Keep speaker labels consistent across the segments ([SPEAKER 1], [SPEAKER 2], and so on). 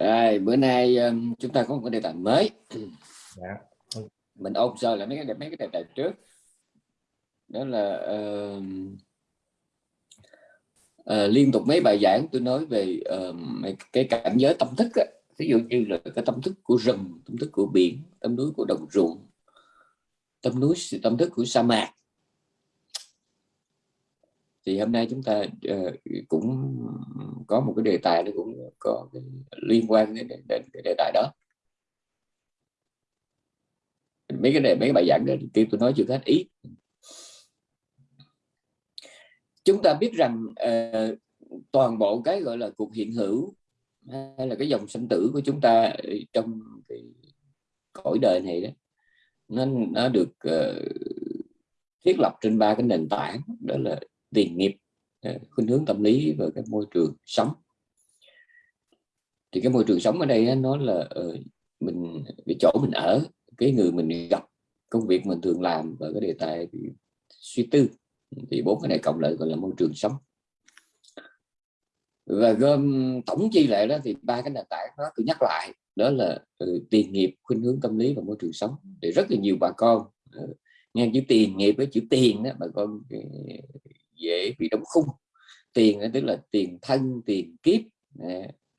[SPEAKER 1] Rồi, bữa nay um, chúng ta có một cái đề tài mới. Dạ. Mình ôn sơ lại mấy cái mấy cái đề tài trước. Đó là uh, uh, liên tục mấy bài giảng tôi nói về uh, cái cảnh giới tâm thức á. Ví dụ như là cái tâm thức của rừng, tâm thức của biển, tâm núi của đồng ruộng, tâm núi tâm thức của sa mạc thì hôm nay chúng ta uh, cũng có một cái đề tài nó cũng có cái liên quan đến, đến cái đề tài đó. Mấy cái đề mấy cái bài giảng đó thì tôi nói chưa hết ý. Chúng ta biết rằng uh, toàn bộ cái gọi là cuộc hiện hữu hay là cái dòng sinh tử của chúng ta ờ, trong cái cõi đời này đó nó nó được uh, thiết lập trên ba cái nền tảng đó là tiền nghiệp khuynh hướng tâm lý và cái môi trường sống. Thì cái môi trường sống ở đây nó là ờ, mình cái chỗ mình ở cái người mình gặp công việc mình thường làm và cái đề tài suy tư. Thì bốn cái này cộng lại gọi là môi trường sống. Và gom tổng chi lại đó thì ba cái nền tảng đó tôi nhắc lại đó là ừ, tiền nghiệp khuynh hướng tâm lý và môi trường sống. Để rất là nhiều bà con ờ, nghe chữ tiền nghiệp với chữ tiền đó bà con dễ bị đóng khung. Tiền à, tức là tiền thân, tiền kiếp.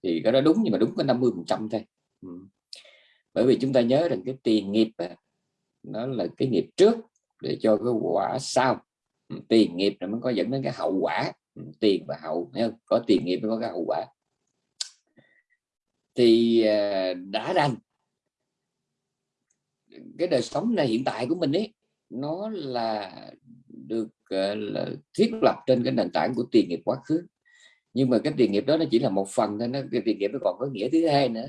[SPEAKER 1] Thì cái đó đúng nhưng mà đúng có 50 phần trăm thôi. Ừ. bởi vì chúng ta nhớ rằng cái tiền nghiệp à, nó là cái nghiệp trước để cho cái quả sau. Ừ, tiền nghiệp là mới có dẫn đến cái hậu quả. Ừ, tiền và hậu có tiền nghiệp mới có cái hậu quả. Thì à, đã đành. Cái đời sống này hiện tại của mình ấy, nó là được uh, là thiết lập trên cái nền tảng của tiền nghiệp quá khứ. Nhưng mà cái tiền nghiệp đó nó chỉ là một phần thôi nó cái tiền nghiệp nó còn có nghĩa thứ hai nữa.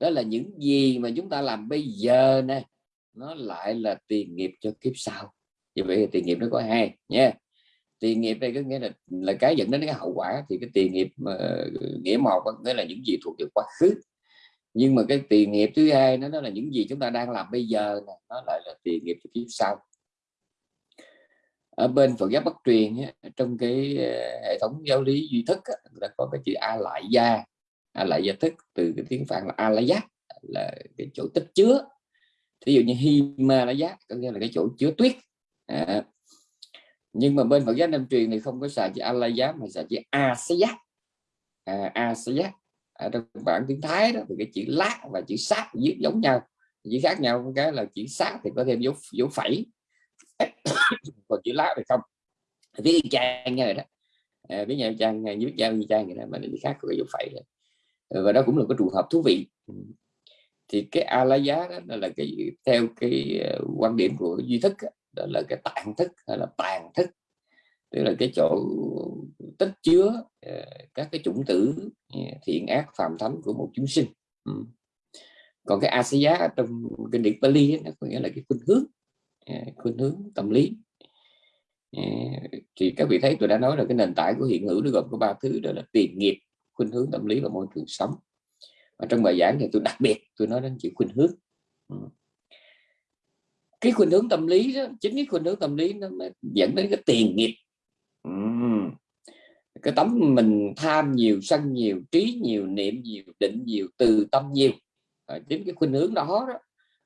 [SPEAKER 1] Đó là những gì mà chúng ta làm bây giờ nè nó lại là tiền nghiệp cho kiếp sau. Như vậy tiền nghiệp nó có hai nha. Tiền nghiệp đây có nghĩa là là cái dẫn đến cái hậu quả thì cái tiền nghiệp mà, nghĩa một nghĩa là những gì thuộc về quá khứ. Nhưng mà cái tiền nghiệp thứ hai nó, nó là những gì chúng ta đang làm bây giờ nó lại là tiền nghiệp cho kiếp sau ở bên Phật giáo Bắc truyền trong cái ờ, hệ thống giáo lý duy thức là có cái chữ a lại gia. A lại gia thức từ cái tiếng phạn là a la giác là cái chỗ tích chứa. Thí dụ như hima la giác có nghĩa là cái chỗ chứa tuyết. À. nhưng mà bên Phật giáo Nam truyền thì không có xài chữ a la giác mà xài chữ a sa giác. À, a sa giác ở trong bản tiếng Thái đó thì cái chữ lát và chữ sát viết giống nhau. Chỉ khác nhau cái là chữ sát thì có thêm dấu dấu phẩy còn chữ lá thì không? Viết trang như này đó. À, viết nhau trang à, viết trang như trang vậy đó mà nó khác có cái dấu phẩy ờ, và đó cũng là cái trường hợp thú vị. Ừ. Thì cái a la giá đó là cái theo cái ờ, quan điểm của duy thức đó là cái tạng thức hay là tàn thức. Tức là cái chỗ tích chứa ờ, các cái chủng tử thiện ác phàm thánh của một chúng sinh. Ừ. Còn cái a giá trong kinh điển Pali nó có nghĩa là cái khuynh hướng. Ờ, khuynh hướng tâm lý. Ờ, thì các vị thấy tôi đã nói là cái nền tảng của hiện hữu nó gồm có ba thứ đó là tiền nghiệp khuynh hướng tâm lý và môi trường sống. Và trong bài giảng thì tôi đặc biệt tôi nói đến chữ khuynh hướng. Ừ. Cái khuynh hướng tâm lý đó chính cái khuynh hướng tâm lý nó dẫn đến cái tiền nghiệp. Ừ. Cái tấm mình tham nhiều sân nhiều trí nhiều niệm nhiều định nhiều từ tâm nhiều. Chính cái khuynh hướng đó, đó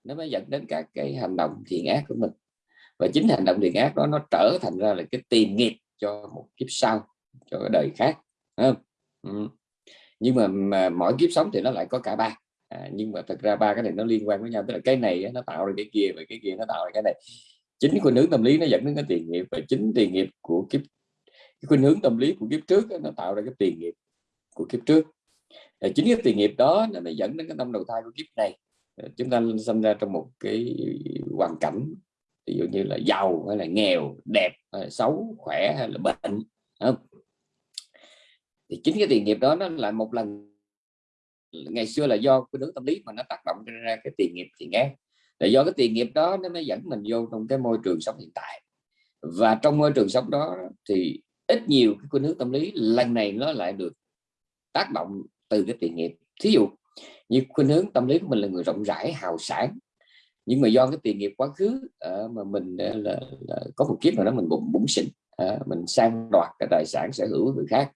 [SPEAKER 1] nó mới dẫn đến các cái hành động thiện ác của mình. Và chính hành động thiện ác đó nó trở thành ra là cái tiền nghiệp cho một kiếp sau cho cái đời khác không? Ừ. nhưng mà, mà mỗi kiếp sống thì nó lại có cả ba. À, nhưng mà thật ra ba cái này nó liên quan với nhau. Tức là cái này nó tạo ra cái kia và cái kia nó tạo ra cái này. Chính khuynh hướng tâm lý nó dẫn đến cái tiền nghiệp. Và chính tiền nghiệp của kiếp cái khuynh hướng tâm lý của kiếp trước nó tạo ra cái tiền nghiệp của kiếp trước. Và chính cái tiền nghiệp đó nó mới dẫn đến cái tâm đầu thai của kiếp này. Ờ, chúng ta sinh ra trong một cái hoàn cảnh, ví dụ như là giàu hay là nghèo, đẹp hay là xấu, khỏe hay là bệnh không? thì chính cái tiền nghiệp đó nó là một lần, ngày xưa là do cái nước tâm lý mà nó tác động ra cái tiền nghiệp thì nghe. Là do cái tiền nghiệp đó nó mới dẫn mình vô trong cái môi trường sống hiện tại. Và trong môi trường sống đó thì ít nhiều cái khuynh hướng tâm lý, lần này nó lại được tác động từ cái tiền nghiệp. Thí dụ như khuynh hướng tâm lý của mình là người rộng rãi hào sản nhưng mà do cái tiền nghiệp quá khứ uh, mà mình uh, là, là có một kiếp nào đó mình bụng bụng xịn uh, ờ, mình sang đoạt cái tài sản sở hữu của người khác.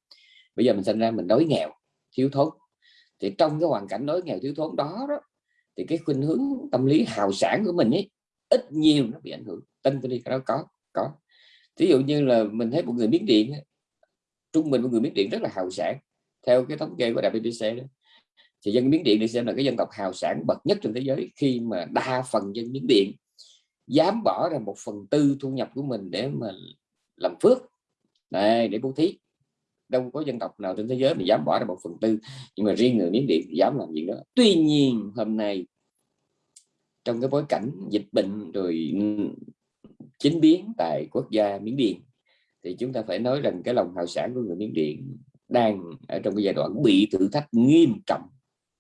[SPEAKER 1] Bây giờ mình sinh ra mình đói nghèo thiếu thốn. Thì trong cái hoàn cảnh đói nghèo thiếu thốn đó, đó thì cái khuynh hướng tâm lý hào sản của mình ấy ít nhiều nó bị ảnh hưởng. Tin tôi đi cái đó có có. Ví dụ như là mình thấy một người miếng điện trung bình một người miếng điện rất là hào sản theo cái thống kê của đại đó thì dân Miến điện được xem là cái dân tộc hào sản bậc nhất trên thế giới khi mà đa phần dân Miến điện dám bỏ ra một phần tư thu nhập của mình để mà làm phước. Này, để bố thí. Đâu có dân tộc nào trên thế giới mà dám bỏ ra một phần tư, nhưng mà riêng người Miến điện thì dám làm gì đó tuy nhiên, hôm nay, trong cái bối cảnh dịch bệnh rồi chính biến tại quốc gia miến điện, thì chúng ta phải nói rằng cái lòng hào sản của người miến điện đang ở trong cái giai đoạn bị thử thách nghiêm trọng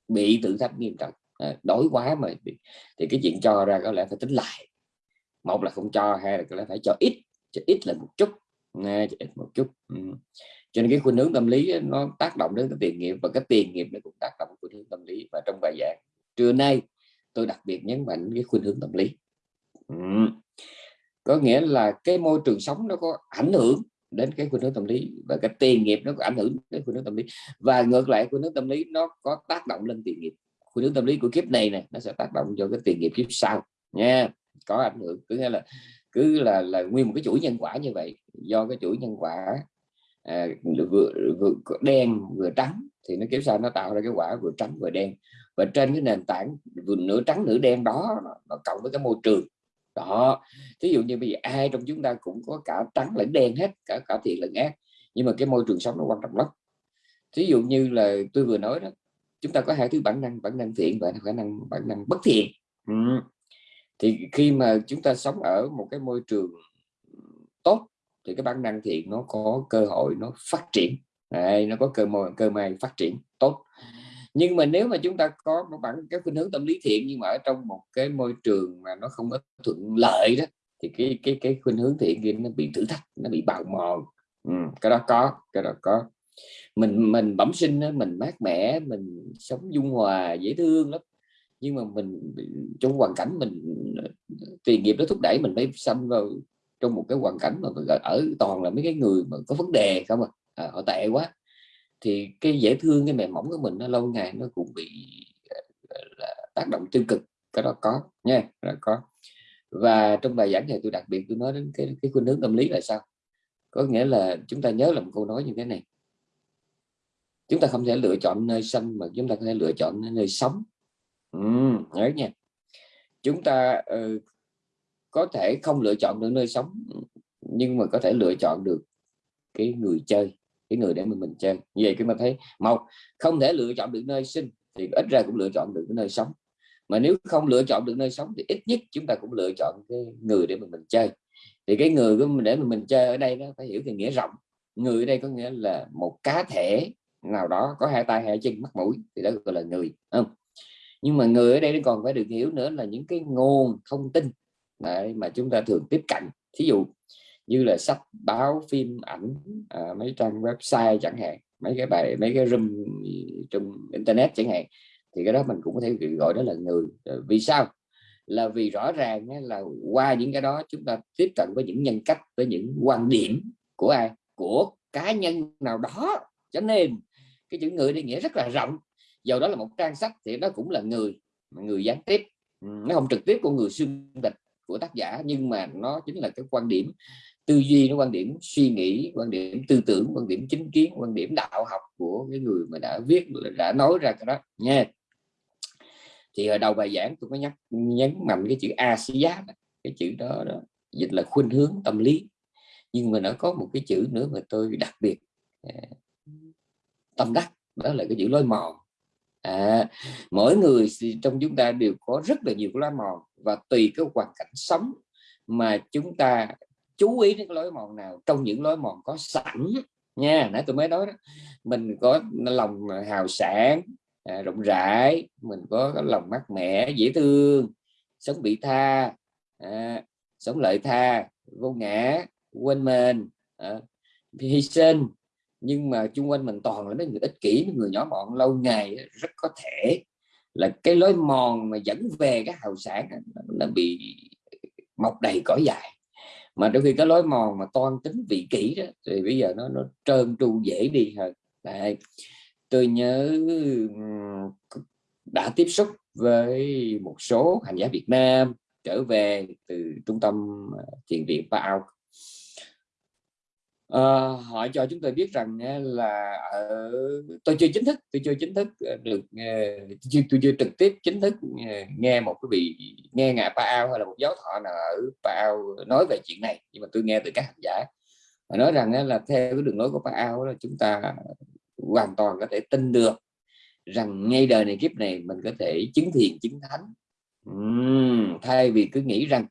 [SPEAKER 1] bị thử thách nghiêm trọng. À, đói quá mà thì cái chuyện cho ra có lẽ phải tính lại. Một là không cho hai là có lẽ phải cho ít cho ít là một chút nghe cho ít một chút. Ừ. cho nên cái khuynh hướng tâm lý nó tác động đến cái tiền nghiệp và cái tiền nghiệp nó cũng tác động khuynh hướng tâm lý. Và trong bài giảng trưa nay tôi đặc biệt nhấn mạnh cái khuynh hướng tâm lý. Ừ. có nghĩa là cái môi trường sống nó có ảnh hưởng đến cái khuynh hướng tâm lý và cái tiền nghiệp nó có ảnh hưởng đến khuynh hướng tâm lý. Và ngược lại khuynh hướng tâm lý nó có tác động lên tiền nghiệp. Khuynh hướng tâm lý của kiếp này này nó sẽ tác động cho cái tiền nghiệp kiếp sau nha. Có ảnh hưởng cứ nghĩa là cứ là là nguyên một cái chuỗi nhân quả như vậy. Do cái chuỗi nhân quả à, vừa, vừa đen vừa trắng thì nó kiếp sau nó tạo ra cái quả vừa trắng vừa đen. Và trên cái nền tảng vừa nửa trắng nửa đen đó nó cộng với cái môi trường đó ví dụ như bây giờ ai trong chúng ta cũng có cả trắng lẫn đen hết cả cả thiện lẫn ác nhưng mà cái môi trường sống nó quan trọng lắm. Ví dụ như là tôi vừa nói đó chúng ta có hai thứ bản năng bản năng thiện và khả năng bản năng bất thiện. Ừ. thì khi mà chúng ta sống ở một cái môi trường tốt thì cái bản năng thiện nó có cơ hội nó phát triển. Đấy, nó có cơ môi cơ may phát triển tốt nhưng mà nếu mà chúng ta có một bản cái khuynh hướng tâm lý thiện nhưng mà ở trong một cái môi trường mà nó không có thuận lợi đó thì cái cái cái khuynh hướng thiện kia nó bị thử thách nó bị bào mòn. Ừ, cái đó có cái đó có. Mình mình bẩm sinh đó, mình mát mẻ mình sống dung hòa dễ thương lắm. Nhưng mà mình trong hoàn cảnh mình tiền nghiệp nó thúc đẩy mình mới xâm vào trong một cái hoàn cảnh mà ở toàn là mấy cái người mà có vấn đề không à, à họ tệ quá thì cái dễ thương cái mềm mỏng của mình nó lâu ngày nó cũng bị ờ, ờ, là tác động tiêu cực cái đó có nha là có. Và trong bài giảng này tôi đặc biệt tôi nói đến cái cái khuynh hướng tâm lý là sao? Có nghĩa là chúng ta nhớ là một câu nói như thế này. Chúng ta không thể lựa chọn nơi sinh mà chúng ta có thể lựa chọn nơi sống. Ừ, nhớ nha. Chúng ta uh, có thể không lựa chọn được nơi sống nhưng mà có thể lựa chọn được cái người chơi cái người để mình mình chơi như vậy chúng ta thấy một không thể lựa chọn được nơi sinh thì ít ra cũng lựa chọn được cái nơi sống. Mà nếu không lựa chọn được nơi sống thì ít nhất chúng ta cũng lựa chọn cái người để mình mình chơi. Thì cái người của mình để mình mình chơi ở đây nó phải hiểu cái nghĩa rộng. Người ở đây có nghĩa là một cá thể nào đó có hai tay hai chân mắt mũi thì đó gọi là người không? Nhưng mà người ở đây nó còn phải được hiểu nữa là những cái nguồn thông tin đấy, mà chúng ta thường tiếp cận. Thí dụ như là sách báo phim ảnh à, mấy trang website chẳng hạn mấy cái bài mấy cái room trong internet chẳng hạn thì cái đó mình cũng có thể gọi đó là người. Ờ, vì sao? Là vì rõ ràng là qua những cái đó chúng ta tiếp cận với những nhân cách với những quan điểm của ai? Của cá nhân nào đó. Cho nên cái chữ người đi nghĩa rất là rộng. Dầu đó là một trang sách thì nó cũng là người người gián tiếp. Nó không trực tiếp của người xuyên tịch của tác giả nhưng mà nó chính là cái quan điểm tư duy nó quan điểm suy nghĩ quan điểm tư tưởng quan điểm chính kiến quan điểm đạo học của cái người mà đã viết đã nói ra cái đó nha. Thì ở đầu bài giảng tôi có nhắc nhấn mạnh cái chữ a giá cái chữ đó, đó dịch là khuynh hướng tâm lý. Nhưng mà nó có một cái chữ nữa mà tôi đặc biệt à, tâm đắc đó là cái chữ lối mòn. À, mỗi người trong chúng ta đều có rất là nhiều lối mòn và tùy cái hoàn cảnh sống mà chúng ta chú ý đến cái lối mòn nào trong những lối mòn có sẵn nha. Nãy tôi mới nói đó mình có lòng hào sản à, rộng rãi mình có lòng mát mẻ dễ thương sống bị tha à, sống lợi tha vô ngã quên mình à, hy sinh. Nhưng mà chung quanh mình toàn là mấy người ích kỷ người nhỏ mọn lâu ngày rất có thể là cái lối mòn mà dẫn về cái hào sản nó bị mọc đầy cỏ dài mà đôi khi cái lối mòn mà toan tính vị kỷ đó, thì bây giờ nó nó trơn tru dễ đi hơn Đấy. tôi nhớ đã tiếp xúc với một số hành giả Việt Nam trở về từ trung tâm ờ, thiền viện Paao à, họ cho chúng tôi biết rằng là ở tôi chưa chính thức tôi chưa chính thức ờ, được ờ, chưa, tôi chưa trực tiếp chính thức nghe một cái vị nghe ngài Paao hay là một giáo thọ nào ở Paao nói về chuyện này. Nhưng mà tôi nghe từ các hành giả. Họ nói rằng là theo cái đường lối của Paao là chúng ta hoàn toàn có thể tin được rằng ngay đời này kiếp này mình có thể chứng thiền chứng thánh. Uhm, thay vì cứ nghĩ rằng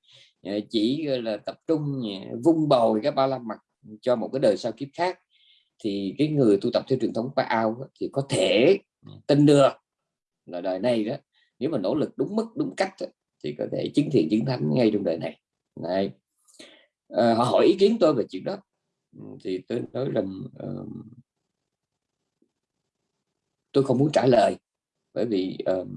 [SPEAKER 1] chỉ là tập trung vung bồi cái ba la mặt cho một cái đời sau kiếp khác thì cái người tu tập theo truyền thống ao thì có thể tin được là đời này đó nếu mà nỗ lực đúng mức đúng cách thì có thể chứng thiện chứng thánh ngay trong đời này. Này à, họ hỏi ý kiến tôi về chuyện đó. Thì tôi nói rằng uh, tôi không muốn trả lời bởi vì uh,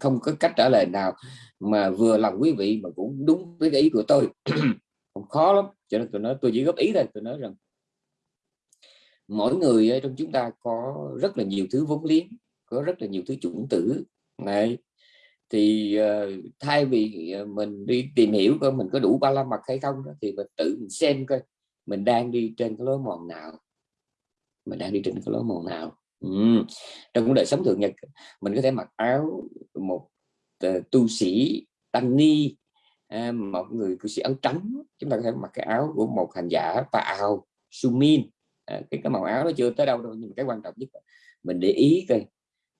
[SPEAKER 1] không có cách trả lời nào mà vừa lòng quý vị mà cũng đúng với cái ý của tôi không khó lắm. Cho nên tôi nói tôi chỉ góp ý thôi. Tôi nói rằng mỗi người ờ, trong chúng ta có rất là nhiều thứ vốn liếng có rất là nhiều thứ chủng tử. Này thì uh, thay vì ờ, mình đi tìm hiểu coi mình có đủ ba la mặt hay không đó, thì mình tự mình xem coi mình đang đi trên cái lối mòn nào. Mình đang đi trên cái lối mòn nào. Ừ. trong đời sống thường nhật mình có thể mặc áo một uh, tu sĩ tăng ni à, một người cư sĩ áo trắng chúng ta có thể mặc cái áo của một hành giả pa áo sumin. À, cái cái màu áo nó chưa tới đâu đâu nhưng mà cái quan trọng nhất là mình để ý coi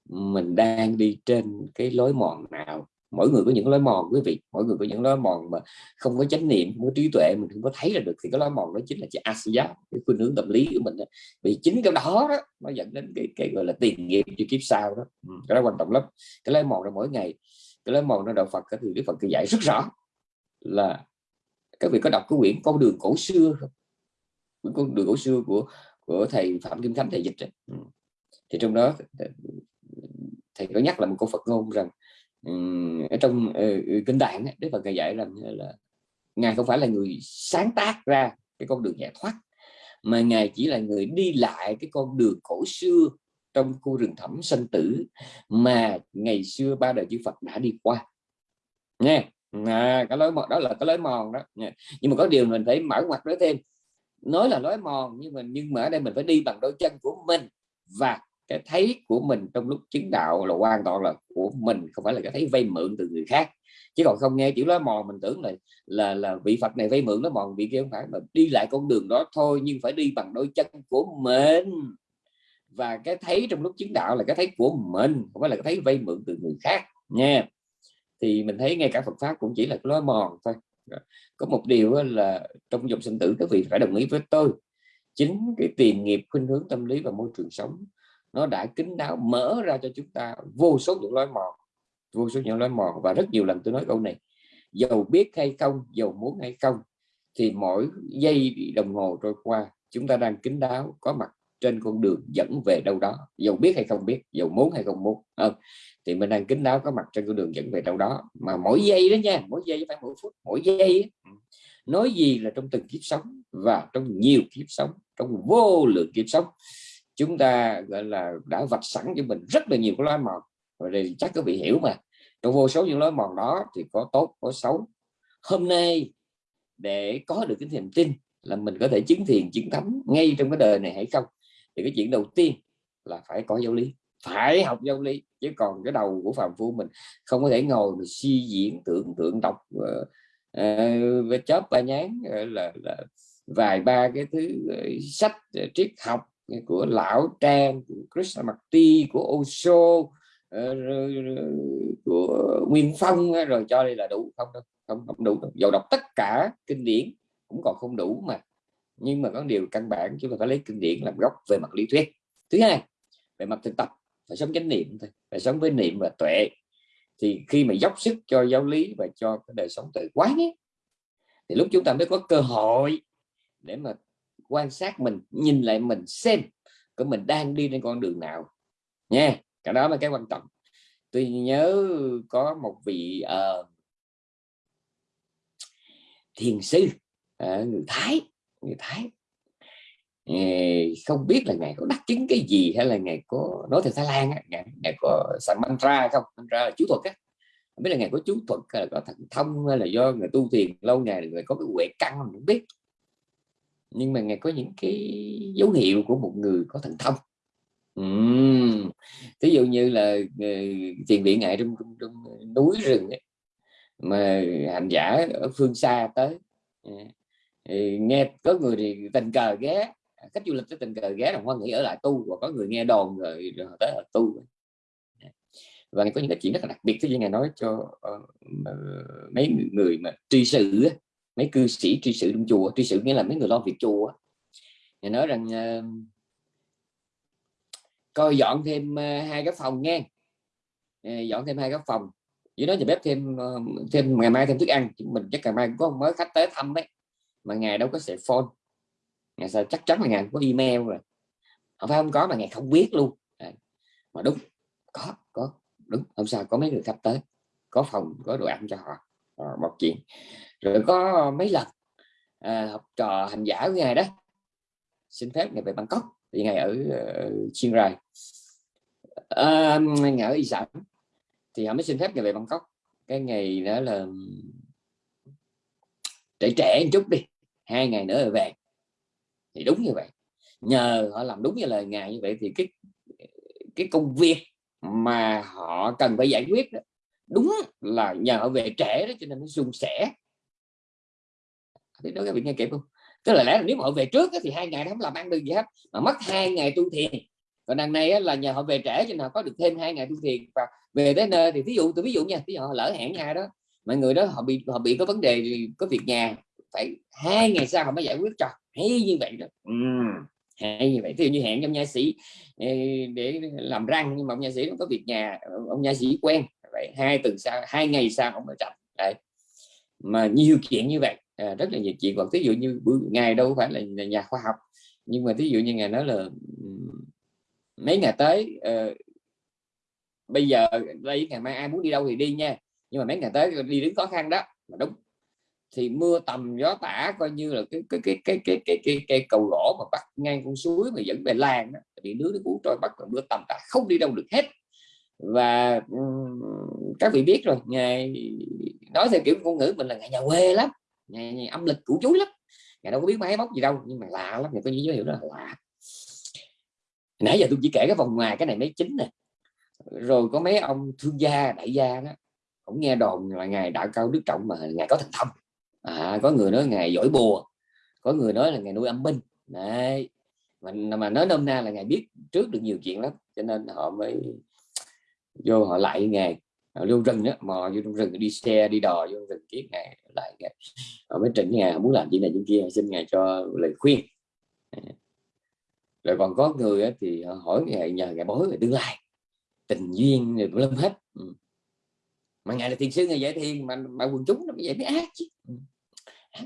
[SPEAKER 1] mình đang đi trên cái lối mòn nào. Mỗi người có những lối mòn quý vị. Mỗi người có những lối mòn mà không có chánh niệm không có trí tuệ mình không có thấy là được thì cái lối mòn đó chính là cái asiya cái khuynh hướng tâm lý của mình đó. vì chính cái đó đó nó dẫn đến cái cái gọi là tiền nghiệp cho kiếp sau đó. Ừ, cái đó quan trọng lắm. Cái lối mòn đó mỗi ngày cái lối mòn đó đạo Phật thì Đức Phật cứ dạy rất rõ là các vị có đọc cái quyển con đường cổ xưa không con đường cổ xưa của của thầy phạm kim khánh thầy dịch ấy. Ừ. thì trong đó thầy có nhắc là một câu phật ngôn rằng ở trong uh, kinh tạng đức phật dạy rằng là ngài không phải là người sáng tác ra cái con đường giải thoát mà ngài chỉ là người đi lại cái con đường cổ xưa trong khu rừng thẳm sanh tử mà ngày xưa ba đời chư Phật đã đi qua nghe à, cái lối mòn đó là cái lối mòn đó. Dạ. Nhưng mà có điều mình phải mở ngoặt nói thêm. Nói là lối mòn nhưng mà nhưng mà ở đây mình phải đi bằng đôi chân của mình và cái thấy của mình trong lúc chứng đạo là hoàn toàn là của mình không phải là cái thấy vay mượn từ người khác. Chứ còn không nghe chữ lối mòn mình tưởng là là là vị Phật này vay mượn nó mòn vị kia không phải mà đi lại con đường đó thôi nhưng phải đi bằng đôi chân của mình. Và cái thấy trong lúc chứng đạo là cái thấy của mình không phải là cái thấy vay mượn từ người khác. Nha thì mình thấy ngay cả Phật pháp cũng chỉ là lối mòn thôi. Có một điều là trong dòng sinh tử, các vị phải đồng ý với tôi. Chính cái tiền nghiệp, khuynh hướng tâm lý và môi trường sống, nó đã kính đáo, mở ra cho chúng ta vô số những lối mòn, vô số những lối mòn. Và rất nhiều lần tôi nói câu này, dầu biết hay không, dầu muốn hay không, thì mỗi giây đồng hồ trôi qua, chúng ta đang kính đáo, có mặt trên con đường dẫn về đâu đó. Dầu biết hay không biết dầu muốn hay không muốn không. Thì mình đang kính đáo có mặt trên con đường dẫn về đâu đó. Mà mỗi giây đó nha mỗi giây phải mỗi phút mỗi giây nói gì là trong từng kiếp sống và trong nhiều kiếp sống trong vô lượng kiếp sống chúng ta gọi là đã vạch sẵn cho mình rất là nhiều cái lối mòn. Rồi chắc các vị hiểu mà. Trong vô số những lối mòn đó thì có tốt có xấu. Hôm nay để có được cái niềm tin là mình có thể chứng thiền chứng thánh ngay trong cái đời này hay không thì cái chuyện đầu tiên là phải có giáo lý phải học giáo lý chứ còn cái đầu của phàm phu mình không có thể ngồi mà suy diễn tưởng tượng đọc uh, uh, chớp ba nhán uh, là, là vài ba cái thứ uh, sách uh, triết học của lão trang của Krishnamurti của Osho uh, của Nguyên Phong rồi cho đây là đủ không đâu không không đủ đâu. dầu đọc tất cả kinh điển cũng còn không đủ mà nhưng mà có điều căn bản chúng ta phải lấy kinh điển làm gốc về mặt lý thuyết. Thứ hai về mặt thực tập phải sống chánh niệm thôi phải sống với niệm và tuệ. Thì khi mà dốc sức cho giáo lý và cho cái đời sống tự quán ấy, thì lúc chúng ta mới có cơ hội để mà quan sát mình nhìn lại mình xem của mình đang đi trên con đường nào. Nha cái đó là cái quan trọng. Tôi nhớ có một vị uh, thiền sư uh, người Thái người Thái. Không biết là ngài có đắc chứng cái gì hay là ngài có nói theo Thái Lan ngài, ngài có sẵn mantra không? Mantra là chú thuật á. Không biết là ngài có chú thuật hay là có thần thông hay là do người tu thiền lâu ngày người có cái huệ căn không biết. Nhưng mà ngài có những cái dấu hiệu của một người có thần thông. Uhm. ví dụ như là ờ, tiền viện ngài trong, trong, trong núi rừng ấy, mà hành giả ở phương xa tới ờ, thì nghe có người thì tình cờ ghé khách du lịch tới tình cờ ghé đồng hoan nghĩ ở lại tu và có người nghe đồn rồi, rồi tới ở tu. Và có những cái chuyện rất là đặc biệt thế như ngài nói cho uh, mấy người mà tri sự mấy cư sĩ tri sự trong chùa tri sự nghĩa là mấy người lo việc chùa ngài nói rằng uh, coi dọn thêm uh, hai cái phòng nghe. Uh, dọn thêm hai cái phòng. Với đó nhà bếp thêm uh, thêm ngày mai thêm thức ăn mình chắc ngày mai có mới khách tới thăm đấy mà ngài đâu có sẽ phone. Ngày sao chắc chắn là ngài có email rồi. Không phải không có mà ngài không biết luôn. À, mà đúng có có đúng. Hôm sau có mấy người khách tới có phòng có đồ ăn cho họ à, một chuyện. Rồi có mấy lần à, học trò hành giả của ngài đó xin phép ngài về Bangkok thì ngài ở uh, Chiang Rai. À, ngài ở Y Sản thì họ mới xin phép ngài về Bangkok. Cái ngày đó là trẻ trẻ một chút đi hai ngày nữa rồi về. Thì đúng như vậy. Nhờ họ làm đúng như lời ngài như vậy thì cái cái công việc mà họ cần phải giải quyết đó, đúng là nhờ họ về trễ đó cho nên nó suôn sẻ. Thì đó các vị nghe kịp không? Tức là lẽ là nếu mà họ về trước đó, thì hai ngày không làm ăn được gì hết mà mất hai ngày tu thiền. Còn đằng này là nhờ họ về trễ cho nên họ có được thêm hai ngày tu thiền. Và về tới nơi thì ví dụ tôi ví dụ nha ví dụ họ lỡ hẹn nhà đó mọi người đó họ bị họ bị có vấn đề có việc nhà phải hai ngày sau họ mới giải quyết cho. Hay như vậy đó. Ừ, hay như vậy. Dụ như hẹn trong nha sĩ để làm răng nhưng mà ông nha sĩ không có việc nhà ông nha sĩ quen. Vậy hai tuần sau hai ngày sau ông mới chậm đấy. Mà nhiều chuyện như vậy à, rất là nhiều chuyện. Còn ví dụ như ngày đâu phải là nhà khoa học nhưng mà ví dụ như ngày nói là mấy ngày tới uh, bây giờ đây ngày mai ai muốn đi đâu thì đi nha. Nhưng mà mấy ngày tới đi đứng khó khăn đó. Mà đúng thì mưa tầm gió tả coi như là cái cái cái cái cái cái cái, cái cầu gỗ mà bắt ngang con suối mà dẫn về làng đó thì nước nó cuốn trôi bắt còn mưa tầm tả không đi đâu được hết. Và um, các vị biết rồi ngày nói theo kiểu ngôn ngữ mình là ngày nhà quê lắm ngày, ngày âm lịch cũ chuối lắm. Ngày đâu có biết máy móc gì đâu nhưng mà lạ lắm người có những dấu hiệu đó là lạ. Nãy giờ tôi chỉ kể cái vòng ngoài cái này mấy chính nè. Rồi có mấy ông thương gia đại gia đó cũng nghe đồn là ngài đạo cao đức trọng mà ngài có thần thông à, có người nói ngày giỏi bùa có người nói là ngày nuôi âm binh. Đấy mà, mà nói nôm na là ngày biết trước được nhiều chuyện lắm cho nên họ mới vô họ lại ngày họ vô rừng đó mò vô trong rừng đi xe đi đò vô rừng kiết ngày lại ngày. Họ mới trình ngày muốn làm chuyện này chuyện kia xin ngài cho lời khuyên. Rồi còn có người thì họ hỏi ngày nhờ ngày bói về tương lai tình duyên rồi lâm hết. Ừ. Mà ngài là thiền sư ngài dạy thiền mà mà quần chúng nó mới dạy mới ác chứ. Ừ.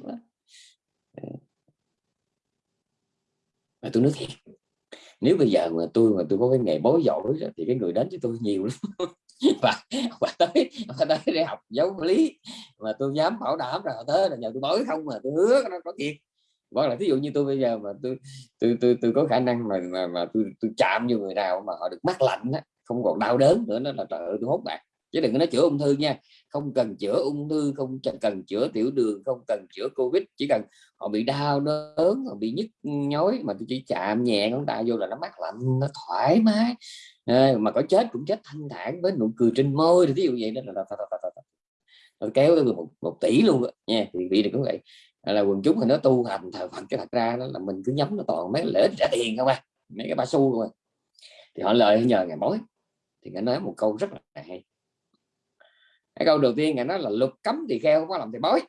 [SPEAKER 1] Vâng. Ờ. mà và tôi nói thiệt nếu bây giờ mà tôi mà tôi có cái nghề bối giỏi thì cái người đến với tôi nhiều lắm. Và, và tới và tới để học giáo lý. Mà tôi dám bảo đảm là tới là nhờ tôi bối không mà tôi hứa nó có thiệt. Hoặc là ví dụ như tôi bây giờ mà tôi tôi tôi, tôi có khả năng mà mà, mà tôi, tôi chạm vô người nào mà họ được mắc lạnh á không còn đau đớn nữa nó là trời ơi tôi hốt bạc chứ đừng có nói chữa ung thư nha. Không cần chữa ung thư không cần chữa tiểu đường không cần chữa covid. Chỉ cần họ bị đau đớn họ bị nhức nhói mà tôi chỉ chạm nhẹ ngón tay vô là nó mát lạnh nó thoải mái. À, mà có chết cũng chết thanh thản với nụ cười trên môi thì ví dụ vậy đó là, nó kéo tới một, một tỷ luôn đó. nha thì vị này cũng vậy. Là quần chúng thì nó tu hành thờ phật cái thật ra đó là mình cứ nhắm nó toàn mấy lễ trả tiền không à mấy cái ba xu rồi à. thì họ lời nhờ ngày mối thì ngài nói một câu rất là hay cái câu đầu tiên ngài nói là luật cấm thì kheo không có làm thì bói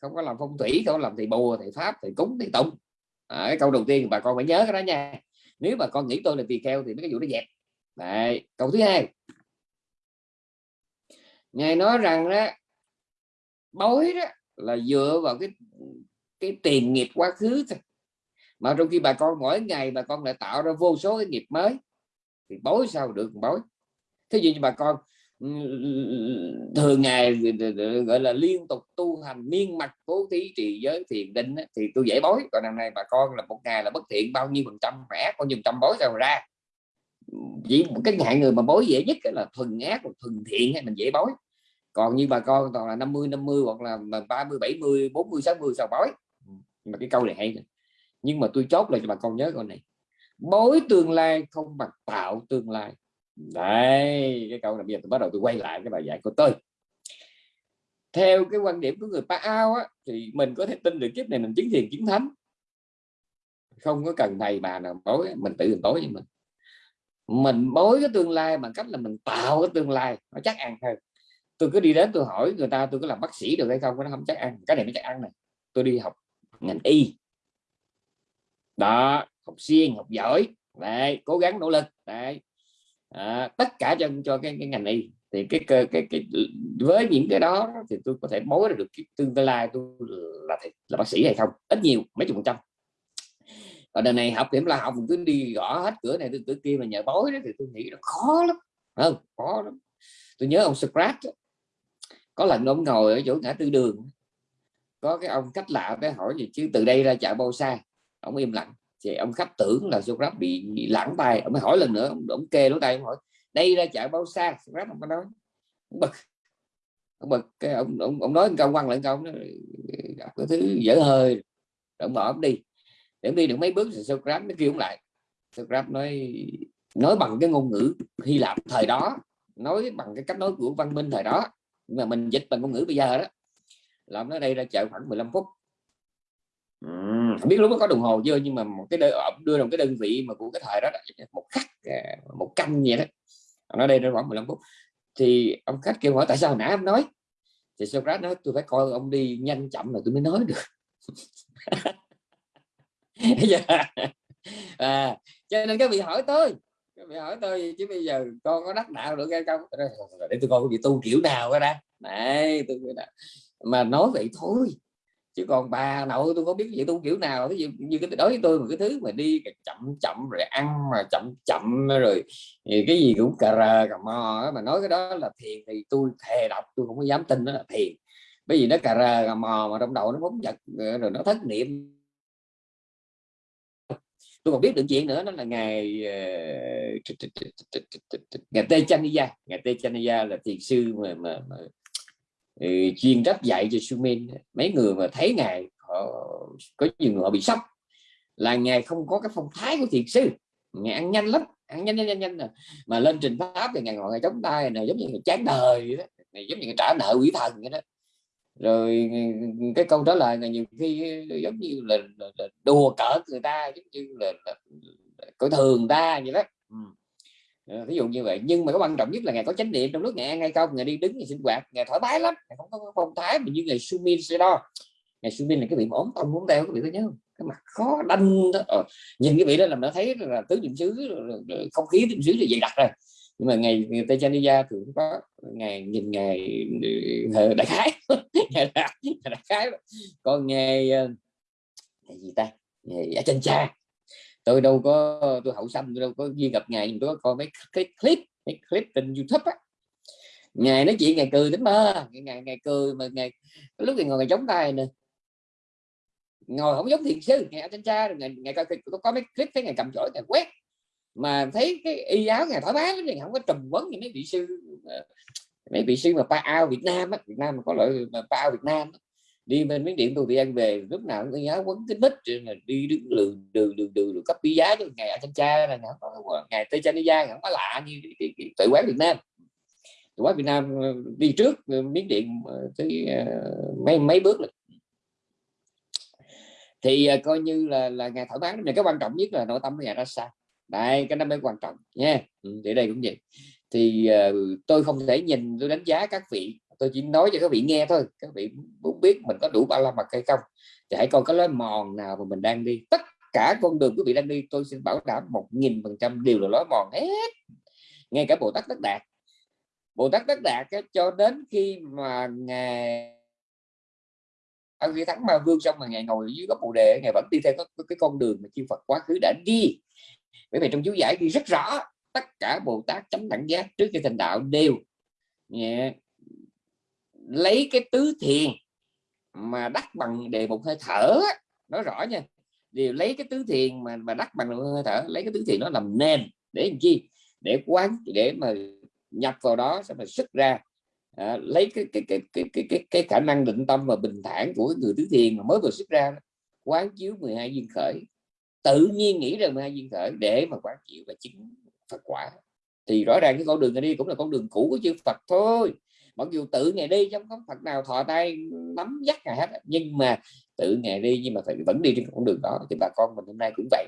[SPEAKER 1] không có làm phong thủy không có làm thì bùa thì pháp thì cúng thì tụng. À, cái câu đầu tiên bà con phải nhớ cái đó nha. Nếu bà con nghĩ tôi là tỳ kheo thì mấy cái vụ nó dẹp. Đấy. câu thứ hai. Ngài nói rằng đó bói đó là dựa vào cái cái tiền nghiệp quá khứ thôi. Mà trong khi bà con mỗi ngày bà con lại tạo ra vô số cái nghiệp mới thì bói sao được bói? Thế gì như bà con thường ngày ừ, ừ, ừ, gọi là liên tục tu hành miên mặt cố thí trì giới thiền định thì tôi dễ bối. Còn năm nay bà con là một ngày là bất thiện, bao nhiêu phần trăm ác bao nhiêu trăm bối rồi ra. Chỉ một cái hạng người mà bối dễ nhất là thuần ác hoặc thuần thiện hay mình dễ bối. Còn như bà con toàn là 50 50 hoặc là 30 70 40 60 sao bói mà cái câu này hay nhưng mà tôi chốt lại cho bà con nhớ câu này. Bối tương lai không bằng tạo tương lai đấy cái câu này bây giờ tôi bắt đầu tôi quay lại cái bài dạy của tôi. Theo cái quan điểm của người Pa Ao á, thì mình có thể tin được kiếp này mình chứng thiền chứng thánh. Không có cần thầy bà nào bối mình tự mình bối với mình. Mình bối cái tương lai bằng cách là mình tạo cái tương lai nó chắc ăn hơn. Tôi cứ đi đến tôi hỏi người ta tôi có làm bác sĩ được hay không nó không chắc ăn. Cái này mới chắc ăn này. Tôi đi học ngành y. Đó học siêng học giỏi. Đấy cố gắng nỗ lực. Đấy à, tất cả cho cho cái, cái ngành y. Thì cái, cái, cái, cái với những cái đó thì tôi có thể mối được tương lai tôi là là bác sĩ hay không? Ít nhiều mấy chục phần trăm. Ở đời này học điểm là học cứ đi gõ hết cửa này cửa kia mà nhờ bói đó thì tôi nghĩ nó khó lắm. Không? Khó lắm. Tôi nhớ ông Socrates có lần ông ngồi ở chỗ ngã tư đường. Có cái ông cách lạ cái hỏi gì chứ từ đây ra chợ bao xa ông im lặng thì ông khách tưởng là Socrates bị, bị lãng tay ông mới hỏi lần nữa ông, ông kê lỗ tay ông hỏi đây ra chợ bao xa Socrates ông có nói? Ông bực. Ông bực cái ông ông, ông nói câu quăng lại câu nó cái thứ dở hơi. Rồi ông bỏ ông đi. Để đi được mấy bước thì Socrates nó kêu ông lại. Socrates nói nói bằng cái ngôn ngữ Hy Lạp thời đó nói bằng cái cách nói của văn minh thời đó. Nhưng mà mình dịch bằng ngôn ngữ bây giờ đó. Làm nó đây ra chợ khoảng 15 phút không biết lúc đó có đồng hồ chưa nhưng mà một cái đơn, ờ, đưa đồng một cái đơn vị mà của cái thời đó, một khắc à, một canh vậy đó. Nó đây nó khoảng 15 phút. Thì ông khách kêu hỏi tại sao nãy em nói? Thì Socrates nói tôi phải coi ông đi nhanh chậm là tôi mới nói được. Dạ. À, cho nên các vị hỏi tôi các vị hỏi tôi chứ bây giờ con có đắc đạo được hay không? Để tôi coi cái vị tu kiểu nào đó này tôi mà nói vậy thôi chứ còn bà nội tôi có biết vậy tu kiểu nào. Ví dụ như cái đối với tôi một cái thứ mà đi chậm chậm rồi ăn mà chậm chậm rồi thì cái gì cũng cà rờ cà mò mà nói cái đó là thiền thì tôi thề đọc tôi không có dám tin đó là thiền bởi vì nó cà rờ cà mò mà trong đầu nó phóng giật ờ, rồi nó thất niệm. Tôi còn biết được chuyện nữa đó là ngày ờ, ngày tê chania ngày tê chania là thiền sư mà, mà, mà Ừ, chuyên trách dạy cho Sumin mấy người mà thấy ngài họ có nhiều người họ bị sốc. Là ngài không có cái phong thái của thiền sư. Ngài ăn nhanh lắm ăn nhanh nhanh nhanh, nhanh mà lên trình pháp thì ngài ngồi ngài chống tay này giống như người chán đời vậy đó. Này giống như người trả nợ quỷ thần vậy đó. Rồi cái câu trả lời là nhiều khi giống như là, là, là đùa cợt người ta giống như là, là, là coi thường ta vậy đó. Ừ. Ờ, ví dụ như vậy. Nhưng mà cái quan trọng nhất là ngày có chánh niệm trong lúc ngày ăn hay không ngày đi đứng ngày sinh hoạt ngày thoải mái lắm ngày không có phong thái mà như ngày sumin sẽ đo. Ngày sumin là cái vị ốm tông muốn teo các vị có nhớ không? Cái mặt khó đanh đó. Ờ, nhìn cái vị đó là nó thấy là tứ niệm xứ không khí niệm xứ là dày đặc rồi. Nhưng mà ngày người tây thì thường có ngày nhìn ngày ờ, đại khái. Ngày đại khái. Còn ngày ờ, ngày gì ta? Ngày dạ ở trên cha tôi đâu có, tôi hậu xanh tôi đâu có duy gặp ngày tôi có coi mấy cái clip mấy clip trên youtube á. Ngày nói chuyện ngày cười đến mơ ngày ngày cười mà ngày lúc thì ngồi ngày chống tay nè. Ngồi không giống thiền sư ngày ở trên cha ngày ngày coi tôi có mấy clip thấy ngày cầm chổi ngày quét. Mà thấy cái y áo ngày thoải mái thì không có trùm vấn như mấy vị sư ờ, mấy vị sư mà pa ao Việt Nam á. Việt Nam mà có loại mà pa ao Việt Nam á đi bên miếng điện tôi thì ăn về lúc nào cũng giá quấn cái bích là đi đứng đường đường đường đường cấp bí giá cho ngày ở trên cha là ngày tới cha đi không có lạ như cái, cái, cái, tự quán Việt Nam. Tự quán Việt Nam ờ, đi trước ờ, miếng điện ờ, tới mấy mấy bước rồi thì coi như là là ngày thoải mái này cái quan trọng nhất là nội tâm của nhà ra sao đây cái năm mới quan trọng nha. Ừ, thì đây cũng vậy. Thì uh, tôi không thể nhìn tôi đánh giá các vị tôi chỉ nói cho các vị nghe thôi. Các vị muốn biết mình có đủ ba la mật hay không thì hãy coi cái lối mòn nào mà mình đang đi. Tất cả con đường quý vị đang đi tôi xin bảo đảm một nghìn phần trăm đều là lối mòn hết. Ngay cả bồ tát tất đạt. Bồ tát tất đạt cho đến khi mà ngài ông khi thắng ma vương xong mà ngài ngồi dưới gốc bồ đề ngài vẫn đi theo cái, cái con đường mà chư Phật quá khứ đã đi. Bởi vì trong chú giải ghi rất rõ tất cả Bồ Tát chấm đẳng giác trước khi thành đạo đều yeah lấy cái tứ thiền mà đắc bằng đề một hơi thở nói rõ nha. Đều lấy cái tứ thiền mà mà đắc bằng hơi thở lấy cái tứ thiền nó làm nền để làm chi? Để quán để mà nhập vào đó sẽ mà xuất ra. À, lấy cái cái, cái cái cái cái cái khả năng định tâm và bình thản của người tứ thiền mà mới vừa xuất ra quán chiếu 12 duyên khởi. Tự nhiên nghĩ ra 12 duyên khởi để mà quán chiếu và chứng Phật quả. Thì rõ ràng cái con đường này đi cũng là con đường cũ của chư Phật thôi mặc dù tự ngày đi trong không Phật nào thọ tay nắm dắt ngày hết nhưng mà tự ngày đi nhưng mà phải vẫn đi trên con đường đó thì bà con mình hôm nay cũng vậy.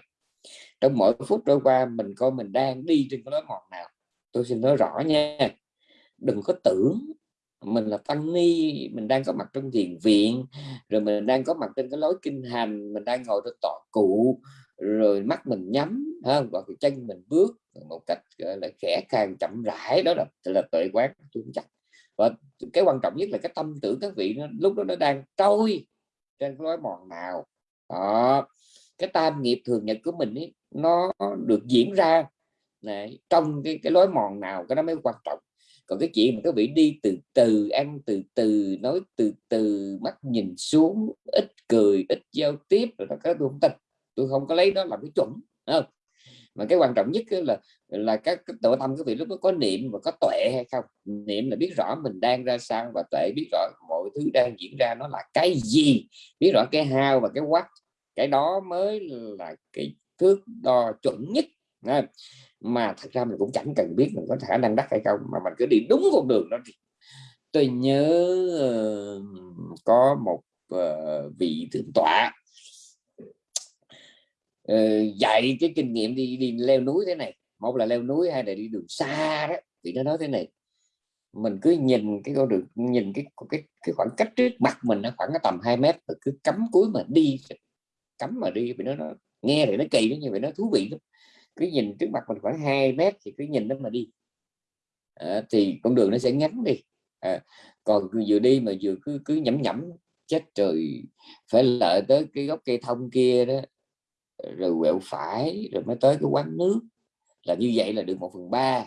[SPEAKER 1] Trong mỗi phút trôi qua mình coi mình đang đi trên cái lối mòn nào, tôi xin nói rõ nha, đừng có tưởng mình là tăng ni, mình đang có mặt trong thiền viện, rồi mình đang có mặt trên cái lối kinh hành, mình đang ngồi trên tọa cụ, rồi mắt mình nhắm, ha và chân mình bước một cách, gọi là, khẽ càng chậm rãi, đó là là tuệ quán chúng chắc và cái quan trọng nhất là cái tâm tưởng các vị nó, lúc đó nó đang trôi trên cái lối mòn nào. Đó. Cái tam nghiệp thường nhật của mình ấy, nó được diễn ra này, trong cái cái lối mòn nào cái đó mới quan trọng. Còn cái chuyện mà các vị đi từ từ ăn từ từ nói từ từ mắt nhìn xuống ít cười ít giao tiếp rồi đó cái tôi không tin. Tôi không có lấy đó làm cái chuẩn không? Mà cái quan trọng nhất là là các cái tự tâm các vị lúc đó có niệm và có tuệ hay không? Niệm là biết rõ mình đang ra sao và tuệ biết rõ mọi thứ đang diễn ra nó là cái gì, biết rõ cái hao và cái quát cái đó mới là cái thước đo chuẩn nhất mà thật ra mình cũng chẳng cần biết mình có khả năng đắc hay không, mà mình cứ đi đúng con đường đó thì tôi nhớ có một ờ, vị thượng tọa uh, dạy cái kinh nghiệm đi đi leo núi thế này. Một là leo núi hay là đi đường xa đó thì nó nói thế này. Mình cứ nhìn cái con đường nhìn cái cái cái khoảng cách trước mặt mình nó khoảng tầm 2 mét mà cứ cắm cuối mà đi. Cắm mà đi vì nó, nó nghe thì nó kỳ lắm nhưng mà nó thú vị lắm. Cứ nhìn trước mặt mình khoảng 2 mét thì cứ nhìn nó mà đi. À, thì con đường nó sẽ ngắn đi. À, còn vừa đi mà vừa cứ cứ nhẩm nhẩm chết trời phải lợi tới cái gốc cây thông kia đó rồi quẹo phải rồi mới tới cái quán nước. Là như vậy là được một phần ba.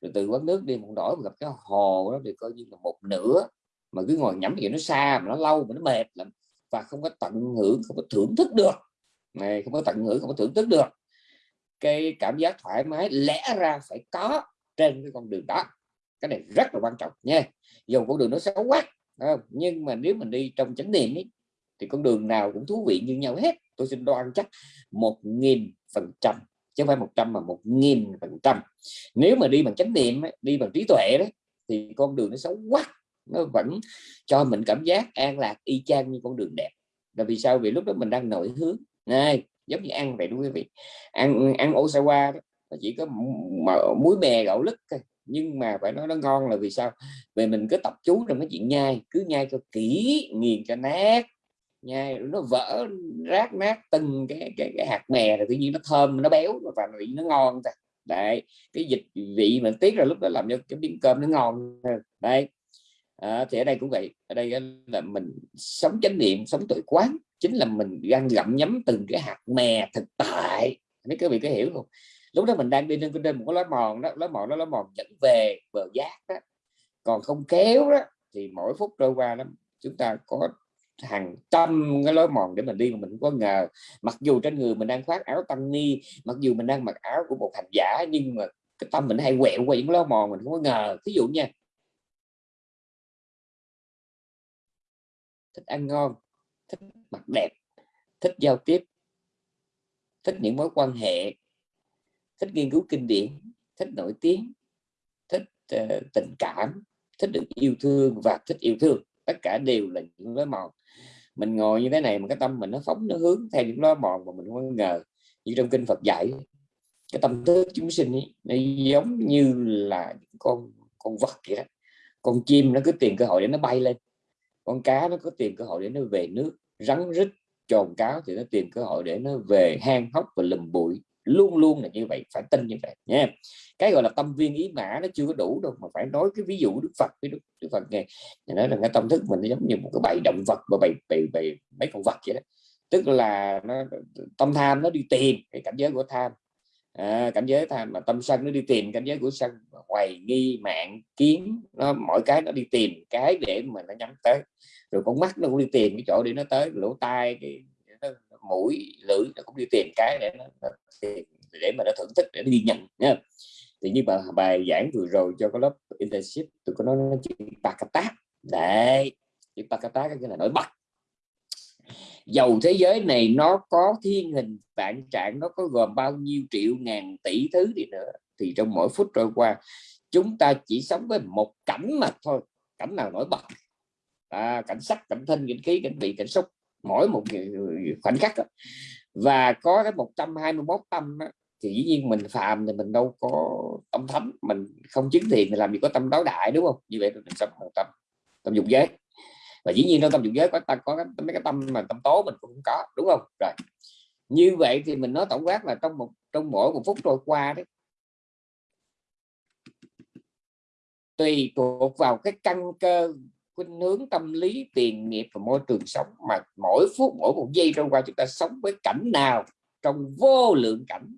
[SPEAKER 1] Rồi từ quán nước đi một đổi gặp cái hồ đó thì coi như là một nửa. Mà cứ ngồi nhắm thì nó xa mà nó lâu mà nó mệt lắm. Và không có tận hưởng không có thưởng thức được. Này không có tận hưởng không có thưởng thức được. Cái cảm giác thoải mái lẽ ra phải có trên cái con đường đó. Cái này rất là quan trọng nha. Dù con đường nó xấu quá nhưng mà nếu mình đi trong chánh niệm ấy, thì con đường nào cũng thú vị như nhau hết tôi xin đoan chắc một nghìn phần trăm, chứ không phải một trăm mà một nghìn phần trăm. Nếu mà đi bằng chánh niệm đi bằng trí tuệ đấy, thì con đường nó xấu quá, nó vẫn cho mình cảm giác an lạc, y chang như con đường đẹp. Là vì sao? Vì lúc đó mình đang nổi hướng. Này, giống như ăn vậy đúng quý vị. Ăn ăn osawa đó chỉ có muối bè gạo lứt thôi. Nhưng mà phải nói nó ngon là vì sao? Về mình cứ tập chú trong cái chuyện nhai, cứ nhai cho kỹ, nghiền cho nát nha nó vỡ rác nát từng cái cái, cái hạt mè rồi tự nhiên nó thơm nó béo và vị nó ngon đấy cái dịch vị mà tiết ra lúc đó làm cho cái miếng cơm nó ngon đây à, thì ở đây cũng vậy ở đây là mình sống chánh niệm sống tội quán chính là mình đang gặm nhấm từng cái hạt mè thực tại. Mấy cái vị có hiểu không? Lúc đó mình đang đi lên trên một cái lá mòn đó lá mòn đó lá mòn dẫn về bờ giác đó. Còn không kéo đó thì mỗi phút trôi qua đó chúng ta có hàng trăm cái lối mòn để mình đi. Mà mình không có ngờ mặc dù trên người mình đang khoác áo tăng ni mặc dù mình đang mặc áo của một hành giả nhưng mà cái tâm mình hay quẹo qua những lối mòn mình không có ngờ. Ví dụ nha. Thích ăn ngon thích mặc đẹp thích giao tiếp thích những mối quan hệ thích nghiên cứu kinh điển thích nổi tiếng thích uh, tình cảm thích được yêu thương và thích yêu thương tất cả đều là những lối mòn. Mình ngồi như thế này mà cái tâm mình nó phóng nó hướng theo những lối mòn mà mình không ngờ. Như trong kinh Phật dạy cái tâm thức chúng sinh ấy, nó giống như là con con vật vậy đó. Con chim nó cứ tìm cơ hội để nó bay lên con cá nó cứ tìm cơ hội để nó về nước rắn rít trồn cáo thì nó tìm cơ hội để nó về hang hốc và lùm bụi luôn luôn là như vậy phải tin như vậy nha. Cái gọi là tâm viên ý mã nó chưa có đủ đâu mà phải nói cái ví dụ đức phật với đức, đức phật nghe. Nói là cái tâm thức mình nó giống như một cái bầy động vật và bầy, bầy, bầy mấy con vật vậy đó. Tức là nó tâm tham nó đi tìm cái cảnh giới của tham. À, cảnh giới tham mà tâm sân nó đi tìm cảnh giới của sân hoài nghi mạng kiến nó mỗi cái nó đi tìm cái để mà nó nhắm tới. Rồi con mắt nó cũng đi tìm cái chỗ để nó tới lỗ tai cái nó, mũi lưỡi nó cũng đi tìm cái để nó, nó để mà nó thưởng thức để nó ghi nhận nha thì như mà bài giảng vừa rồi cho cái lớp internship tôi có nói nó chữ pakata đấy chữ pakata cái là nổi bật. Dầu thế giới này nó có thiên hình vạn trạng nó có gồm bao nhiêu triệu ngàn tỷ thứ đi nữa thì trong mỗi phút trôi qua chúng ta chỉ sống với một cảnh mà thôi cảnh nào nổi bật. À, cảnh sắc cảnh thân cảnh khí cảnh vị cảnh xúc mỗi một khoảnh khắc đó. và có cái 121 tâm đó, thì dĩ nhiên mình phàm thì mình đâu có tâm thấm. Mình không chứng thiện thì làm gì có tâm đối đại đúng không? Như vậy thì mình sống một tâm tâm dục giới. Và dĩ nhiên trong tâm dục giới có ta có cái, mấy cái tâm mà tâm tố mình cũng có đúng không? Rồi như vậy thì mình nói tổng quát là trong một trong mỗi một phút trôi qua đấy tùy thuộc vào cái căn cơ khuynh hướng tâm lý, tiền nghiệp và môi trường sống mà mỗi phút, mỗi một giây trôi qua chúng ta sống với cảnh nào trong vô lượng cảnh.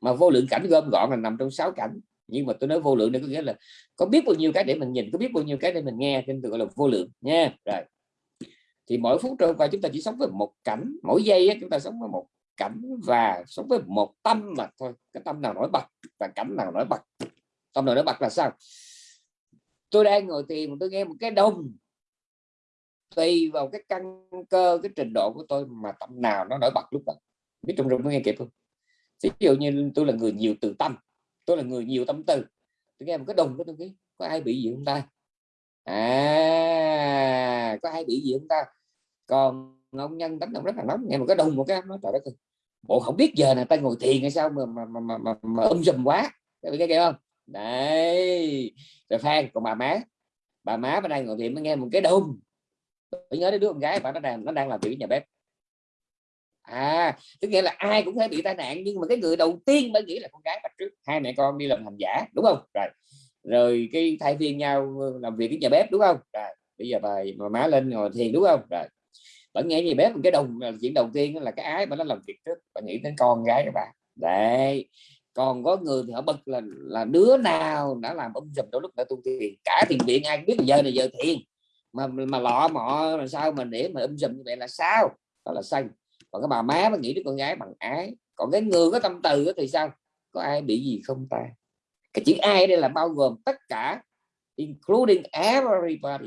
[SPEAKER 1] Mà vô lượng cảnh gom gọn là nằm trong sáu cảnh. Nhưng mà tôi nói vô lượng đây có nghĩa là có biết bao nhiêu cái để mình nhìn, có biết bao nhiêu cái để mình nghe, nên tôi gọi là vô lượng nha. Rồi. Thì mỗi phút trôi qua chúng ta chỉ sống với một cảnh, mỗi giây chúng ta sống với một cảnh và sống với một tâm mà thôi. Cái tâm nào nổi bật và cảnh nào nổi bật? Tâm nào nổi bật là sao? Tôi đang ngồi thiền tôi nghe một cái đồng tùy vào cái căn cơ cái trình độ của tôi mà tâm nào nó nổi bật lúc đó. Biết trong rừng có nghe kịp không? Ví dụ như tôi là người nhiều từ tâm tôi là người nhiều tâm tư tôi nghe một cái đồng của tôi nghĩ có ai bị gì không ta? À có ai bị gì không ta? Còn ông nhân đánh động rất là nóng nghe một cái đồng một cái nó trời đất ơi. Bộ không biết giờ này ta ngồi thiền hay sao mà mà mà mà, mà, mà um dùm quá. Cái nghe không? Đấy. Rồi phan, còn bà má. Bà má bên đây ngồi thiền mới nghe một cái đồng tôi nhớ đến đứa con gái bà, nó đang nó đang làm việc nhà bếp. À tức nghĩa là ai cũng thể bị tai nạn, nhưng mà cái người đầu tiên mới nghĩ là con gái bà trước. Hai mẹ con đi làm hành giả, đúng không? Rồi rồi cái thay phiên nhau làm việc cái nhà bếp, đúng không? Rồi, bây giờ bà bà má lên ngồi thiền, đúng không? Rồi vẫn nghe nhà bếp cái đồng là chuyện đầu tiên là cái ái mà nó làm việc trước. Và nghĩ đến con gái các bạn đấy còn có người thì họ bật là là đứa nào đã làm ông dùm đôi lúc đã tu thiền. Cả thiền viện ai biết giờ này giờ thiền. Mà mà lọ mọ là sao mà để mà um dùm như vậy là sao? Đó là xanh. Còn cái bà má nó nghĩ đứa con gái bằng ái. Còn cái người có tâm từ thì sao? Có ai bị gì không ta? Cái chữ ai đây là bao gồm tất cả including everybody.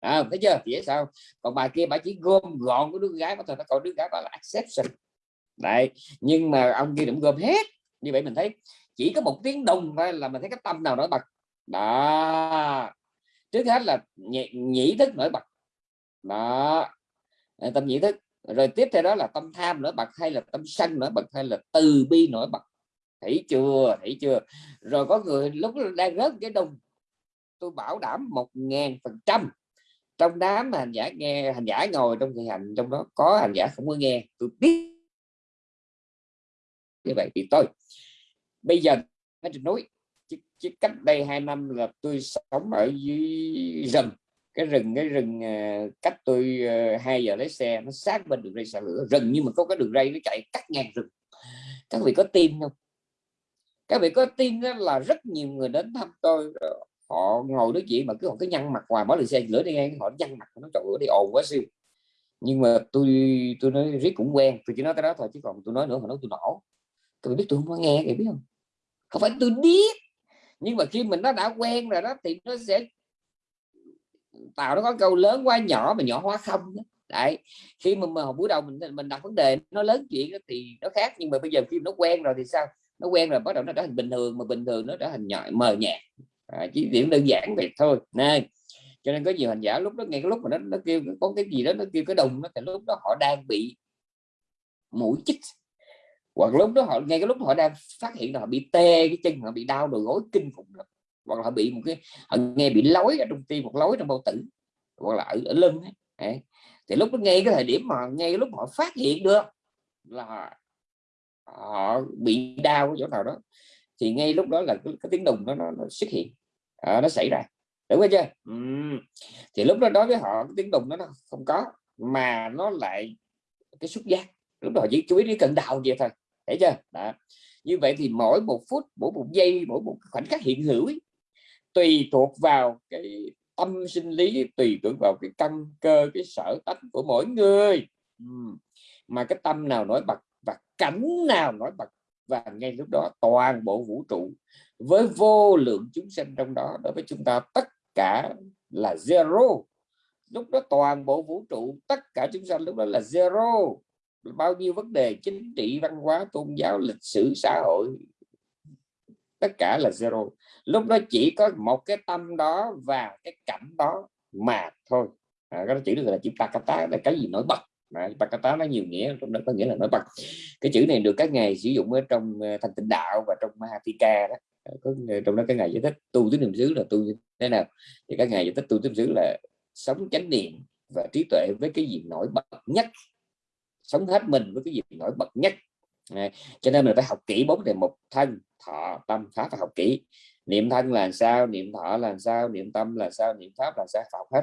[SPEAKER 1] À, thấy chưa? Thì sao? Còn bà kia bà chỉ gom gọn của đứa gái mà thôi, nó còn đứa gái gọi là exception. Đấy. Nhưng mà ông kia cũng gom hết như vậy mình thấy chỉ có một tiếng đồng thôi là mình thấy cái tâm nào nổi bật. Đó. Trước hết là nhị, nhĩ thức nổi bật. Đó. Ờ, tâm nhĩ thức. Rồi tiếp theo đó là tâm tham nổi bật hay là tâm sân nổi bật hay là từ bi nổi bật. Thấy chưa? Thấy chưa? Rồi có người lúc đang rớt cái đồng tôi bảo đảm một ngàn phần trăm. Trong đám hành giả nghe hành giả ngồi trong kỳ hành trong đó có hành giả không có nghe tôi biết như vậy thì tôi bây giờ ở trên núi chỉ cách đây hai năm là tôi sống ở dưới rừng. Cái rừng cái rừng à, cách tôi à, hai giờ lấy xe, nó sát bên đường ray xả lửa. Rừng nhưng mà có cái đường ray nó chạy cắt ngang rừng. Các vị có tin không? Các vị có tin đó là rất nhiều người đến thăm tôi họ ngồi nói chuyện mà cứ họ cứ nhăn mặt hoài mỗi lần xe lửa đi ngang họ nhăn mặt, nó trời ơi, đi ồn quá siêu. Nhưng mà tôi tôi nói riết cũng quen, tôi chỉ nói cái đó thôi, chứ còn tôi nói nữa họ nói tôi nổ tôi biết tôi không có nghe thì biết không? Không phải tôi biết. Nhưng mà khi mình nó đã quen rồi đó thì nó sẽ tạo nó có câu lớn quá nhỏ mà nhỏ hóa không đó. đấy. Khi mà, mà buổi đầu mình mình đặt vấn đề nó lớn chuyện đó, thì nó khác. Nhưng mà bây giờ khi nó quen rồi thì sao? Nó quen rồi bắt đầu nó trở thành bình thường mà bình thường nó trở thành nhỏ mờ nhạt. À, chỉ điểm đơn giản vậy thôi. Nên cho nên có nhiều hành giả lúc đó nghe cái lúc mà nó nó kêu có cái gì đó nó kêu cái đồng nó thì lúc đó họ đang bị mũi chích hoặc lúc đó họ ngay cái lúc họ đang phát hiện là họ bị tê cái chân họ bị đau đầu gối kinh khủng lắm hoặc là họ bị một cái họ nghe bị lối ở trong tim một lối trong bao tử hoặc là ở, ở lưng ấy. thì lúc đó ngay cái thời điểm mà ngay lúc họ phát hiện được là họ bị đau chỗ nào đó thì ngay lúc đó là cái, cái tiếng đùng nó, nó, nó xuất hiện. À, nó xảy ra. Đúng chưa? Ừ. thì lúc đó đối với họ cái tiếng đùng nó, nó không có mà nó lại cái xúc giác. Lúc đó chỉ chú ý đến cận đầu vậy thôi thấy chưa? Đó. Như vậy thì mỗi một phút mỗi một giây mỗi một khoảnh khắc hiện hữu ấy, tùy thuộc vào cái tâm sinh lý tùy thuộc vào cái căn cơ cái sở tánh của mỗi người. Mà cái tâm nào nổi bật và cảnh nào nổi bật và ngay lúc đó toàn bộ vũ trụ với vô lượng chúng sinh trong đó đối với chúng ta tất cả là zero. Lúc đó toàn bộ vũ trụ tất cả chúng sanh lúc đó là zero bao nhiêu vấn đề chính trị văn hóa tôn giáo lịch sử xã hội. Tất cả là zero. Lúc đó chỉ có một cái tâm đó và cái cảnh đó mà thôi. À, cái đó chữ là chữ pakata là cái gì? Nổi bật. Mà pakata nó nhiều nghĩa trong đó có nghĩa là nổi bật. Cái chữ này được các ngài sử dụng ở trong ờ, thành tịnh đạo và trong Mahatika đó. Ờ, có ờ, trong đó cái ngày giải thích tu tứ niệm xứ là tu như thế nào. Thì các ngày giải thích tu tứ niệm xứ là sống chánh niệm và trí tuệ với cái gì nổi bật nhất sống hết mình với cái gì nổi bật nhất. À, cho nên mình phải học kỹ bốn đề mục thân thọ tâm pháp phải học kỹ. Niệm thân là sao niệm thọ là sao niệm tâm là sao niệm pháp là sao học hết.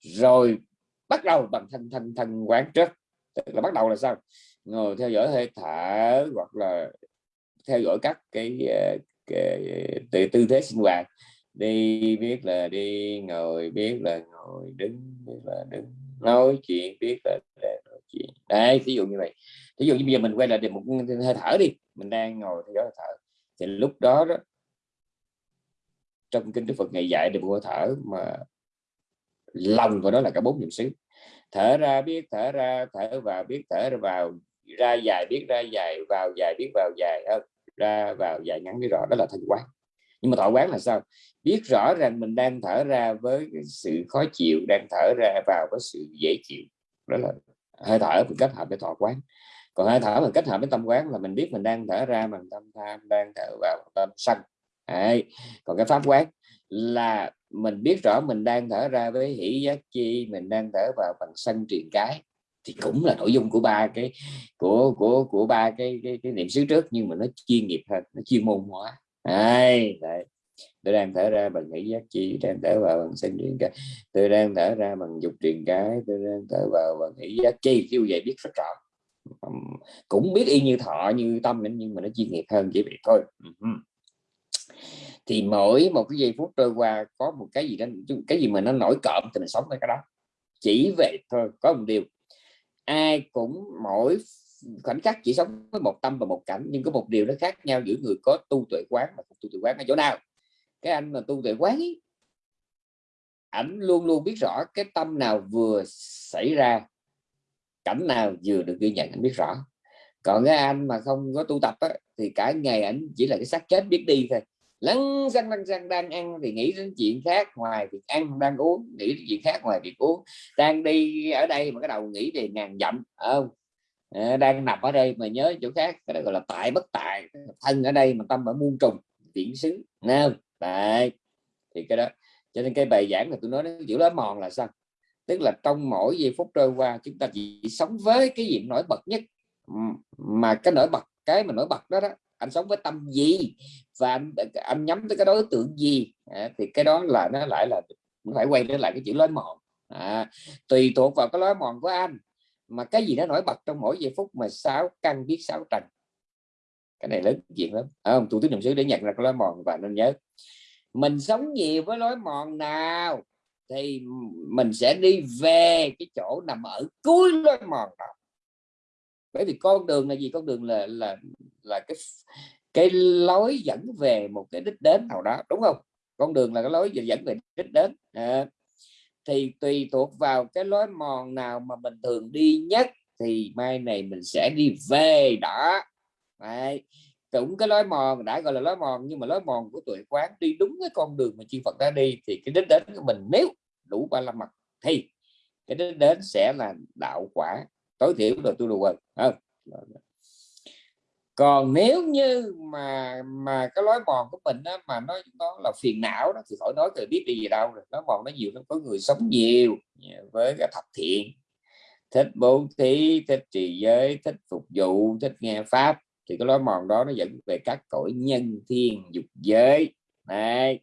[SPEAKER 1] Rồi bắt đầu bằng thân thân thân quán trước. Tức là bắt đầu là sao? Ngồi theo dõi hơi thở hoặc là theo dõi các cái, ờ, cái, cái tư thế sinh hoạt. Đi biết là đi ngồi biết là ngồi đứng biết là đứng nói chuyện biết là nói chuyện đấy ví dụ như vậy. Ví dụ như bây giờ mình quay lại để một hơi thở đi. Mình đang ngồi theo dõi hơi thở. Thì lúc đó đó, trong kinh Đức Phật ngày dạy được hơi thở mà lòng của nó là cả bốn niệm xứ. Thở ra biết, thở ra, thở vào biết, thở ra vào, ra dài biết, ra dài vào dài biết, vào dài ờ, ra vào dài ngắn biết rõ. Đó là thanh quán. Nhưng mà thọ quán là sao? Biết rõ rằng mình đang thở ra với sự khó chịu, đang thở ra vào với sự dễ chịu. Đó là hơi thở mình kết hợp với thọ quán còn hơi thở mình kết hợp với tâm quán là mình biết mình đang thở ra bằng tâm tham đang thở vào tâm sân Đấy. còn cái pháp quán là mình biết rõ mình đang thở ra với hỷ giác chi mình đang thở vào bằng sân truyền cái thì cũng là nội dung của ba cái của của của ba cái cái, cái niệm xứ trước nhưng mà nó chuyên nghiệp hơn nó chuyên môn hóa Đấy, đấy tôi đang thở ra bằng nghĩ giác chi đang thở vào bằng sinh truyền cái. Tôi đang thở ra bằng dục truyền cái, tôi đang thở vào bằng nghĩ giác chi như vậy biết rất rõ. Cũng biết y như thọ, như tâm nhưng mà nó chuyên nghiệp hơn chỉ vậy thôi. Thì mỗi một cái giây phút trôi qua, có một cái gì đó, cái gì mà nó nổi cộm thì mình sống với cái đó. Chỉ vậy thôi, có một điều. Ai cũng mỗi khoảnh khắc chỉ sống với một tâm và một cảnh, nhưng có một điều nó khác nhau giữa người có tu tuệ quán và không tu tuệ quán ở chỗ nào cái anh mà tu tuệ quán ấy, ảnh luôn luôn biết rõ cái tâm nào vừa xảy ra cảnh nào vừa được ghi nhận anh biết rõ. Còn cái anh mà không có tu tập á, thì cả ngày ảnh chỉ là cái xác chết biết đi thôi. Lăn xăng lăn xăng đang ăn thì nghĩ đến chuyện khác ngoài việc ăn đang uống nghĩ đến chuyện khác ngoài việc uống. Đang đi ở đây mà cái đầu nghĩ về ngàn dặm không? À, đang nằm ở đây mà nhớ chỗ khác cái đó gọi là tại bất tại thân ở đây mà tâm ở muôn trùng viễn xứ nào đấy thì cái đó. Cho nên cái bài giảng là tôi nói nó chữ đó mòn là sao? Tức là trong mỗi giây phút trôi qua chúng ta chỉ sống với cái gì nổi bật nhất. Mà cái nổi bật cái mà nổi bật đó đó anh sống với tâm gì? Và anh, anh nhắm tới cái đối tượng gì? À, thì cái đó là nó lại là phải quay trở lại cái chữ lối mòn. À, tùy thuộc vào cái lối mòn của anh. Mà cái gì nó nổi bật trong mỗi giây phút mà sáu căn biết sáu trần? Cái này lớn chuyện lắm. À, không? Tôi tứ niệm xứ để nhận ra cái lối mòn và nên nhớ. Mình sống nhiều với lối mòn nào thì mình sẽ đi về cái chỗ nằm ở cuối lối mòn đó. Bởi vì con đường là gì? Con đường là là là cái cái lối dẫn về một cái đích đến nào đó đúng không? Con đường là cái lối dẫn về đích đến. À, thì tùy thuộc vào cái lối mòn nào mà mình thường đi nhất thì mai này mình sẽ đi về đó. Đấy. cũng cái lối mòn đã gọi là lối mòn nhưng mà lối mòn của tuổi quán đi đúng cái con đường mà chư Phật đã đi thì cái đích đến của mình nếu đủ ba la mật thì cái đích đến sẽ là đạo quả tối thiểu là tu đồ rồi. không còn nếu như mà mà cái lối mòn của mình đó, mà nó nó là phiền não đó thì khỏi nói từ biết đi gì đâu rồi lối mòn nó nhiều nó có người sống nhiều với cái thập thiện thích bố thí thích trì giới thích phục vụ thích nghe pháp thì cái lối mòn đó nó dẫn về các cõi nhân thiên dục giới. Này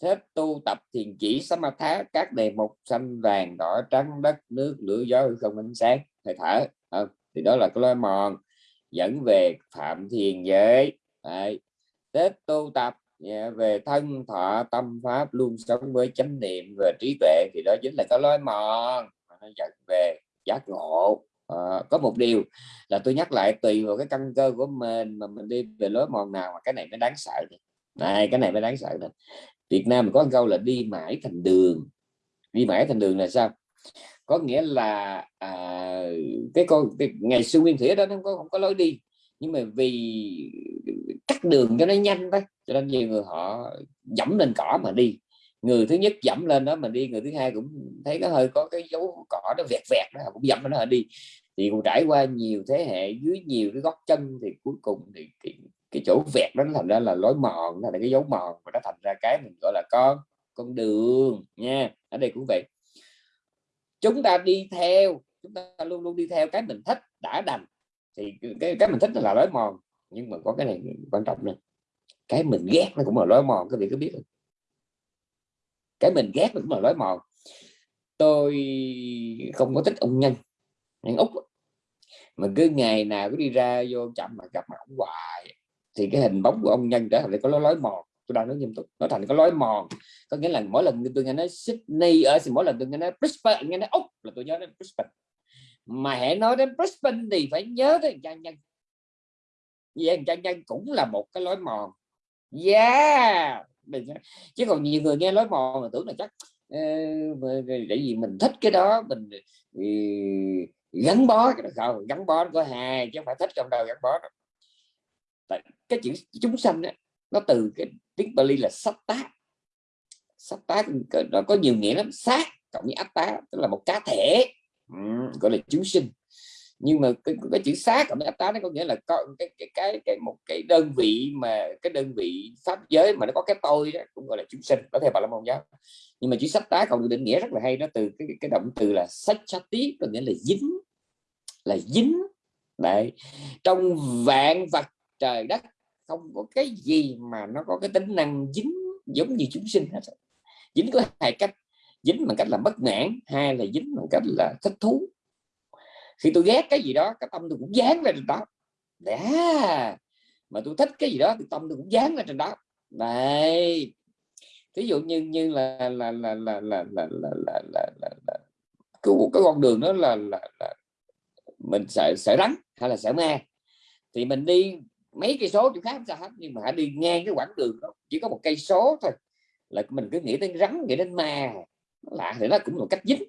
[SPEAKER 1] thích tu tập thiền chỉ samatha các đề mục xanh vàng đỏ trắng đất nước lửa gió không ánh sáng hơi thở. À, thì đó là cái lối mòn dẫn về phạm thiền giới. Đấy. tết tu tập dạ, về thân thọ tâm pháp luôn sống với chánh niệm và trí tuệ thì đó chính là cái lối mòn nó dẫn về giác ngộ à, có một điều là tôi nhắc lại tùy vào cái căn cơ của mình mà mình đi về lối mòn nào mà cái này mới đáng sợ này cái này mới đáng sợ này Việt Nam có câu là đi mãi thành đường. Đi mãi thành đường là sao? Có nghĩa là à, cái con cái, ngày xưa nguyên thủy đó nó không có không có lối đi. Nhưng mà vì cắt đường cho nó nhanh đấy cho nên nhiều người họ dẫm lên cỏ mà đi. Người thứ nhất dẫm lên đó mà đi người thứ hai cũng thấy nó hơi có cái dấu cỏ nó vẹt vẹt đó cũng dẫm lên nó đi thì cũng trải qua nhiều thế hệ dưới nhiều cái góc chân thì cuối cùng thì cái, cái chỗ vẹt đó nó thành ra là lối mòn là cái dấu mòn và nó thành ra cái mình gọi là con con đường nha. Ở đây cũng vậy. Chúng ta đi theo chúng ta luôn luôn đi theo cái mình thích đã đành. Thì cái cái mình thích là lối mòn nhưng mà có cái này quan trọng nè. Cái mình ghét nó cũng là lối mòn các vị có biết không? Cái mình ghét nó cũng là lối mòn. Tôi không có thích ông nhân. Anh úc mà cứ ngày nào cứ đi ra vô chậm mà gặp mặt ông hoài, thì cái hình bóng của ông nhân trở thành có lối lối mòn. Tôi đang nói nghiêm túc, nó thành cái lối mòn. Có nghĩa là mỗi lần tôi nghe nói Sydney ở mỗi lần tôi nghe nói Brisbane, nghe nói úc là tôi nhớ đến Brisbane. Mà hãy nói đến Brisbane thì phải nhớ đến trang nhân. Vậy trang nhân cũng là một cái lối mòn. Yeah! Chứ còn nhiều người nghe lối mòn mà tưởng là chắc để gì mình thích cái đó, mình gắn bó cái đó không gắn bó có hai chứ không phải thích trong đời gắn bó Tại cái chữ chúng sanh đó, nó từ cái tiếng Bali là sắp tá sắp tá nó có nhiều nghĩa lắm. Sát cộng với áp tá tức là một cá thể. Ừ, gọi là chúng sinh nhưng mà cái, cái chữ xác ở với tá nó có nghĩa là có cái cái cái cái một cái đơn vị mà cái đơn vị pháp giới mà nó có cái tôi đó cũng gọi là chúng sinh có thể bà là môn giáo. Nhưng mà chữ sách tá còn được định nghĩa rất là hay nó từ cái cái động từ là sách tí có nghĩa là dính là dính. Đấy. Trong vạn vật trời đất không có cái gì mà nó có cái tính năng dính giống như chúng sinh hết dính có hai cách dính bằng cách là bất mãn hai là dính bằng cách là thích thú khi tôi ghét cái gì đó cái tâm tôi cũng dán lên trên đó đã mà tôi thích cái gì đó thì tâm tôi cũng dán lên trên đó này ví dụ như như là là là là là là là là là, là, là cái, cái con đường đó là, là, là mình sợ sợ rắn hay là sợ ma thì mình đi mấy cây số chỗ khác không sao hết nhưng mà đi ngang cái quãng đường đó chỉ có một cây số thôi là mình cứ nghĩ đến rắn nghĩ đến ma lạ thì nó cũng là một cách dính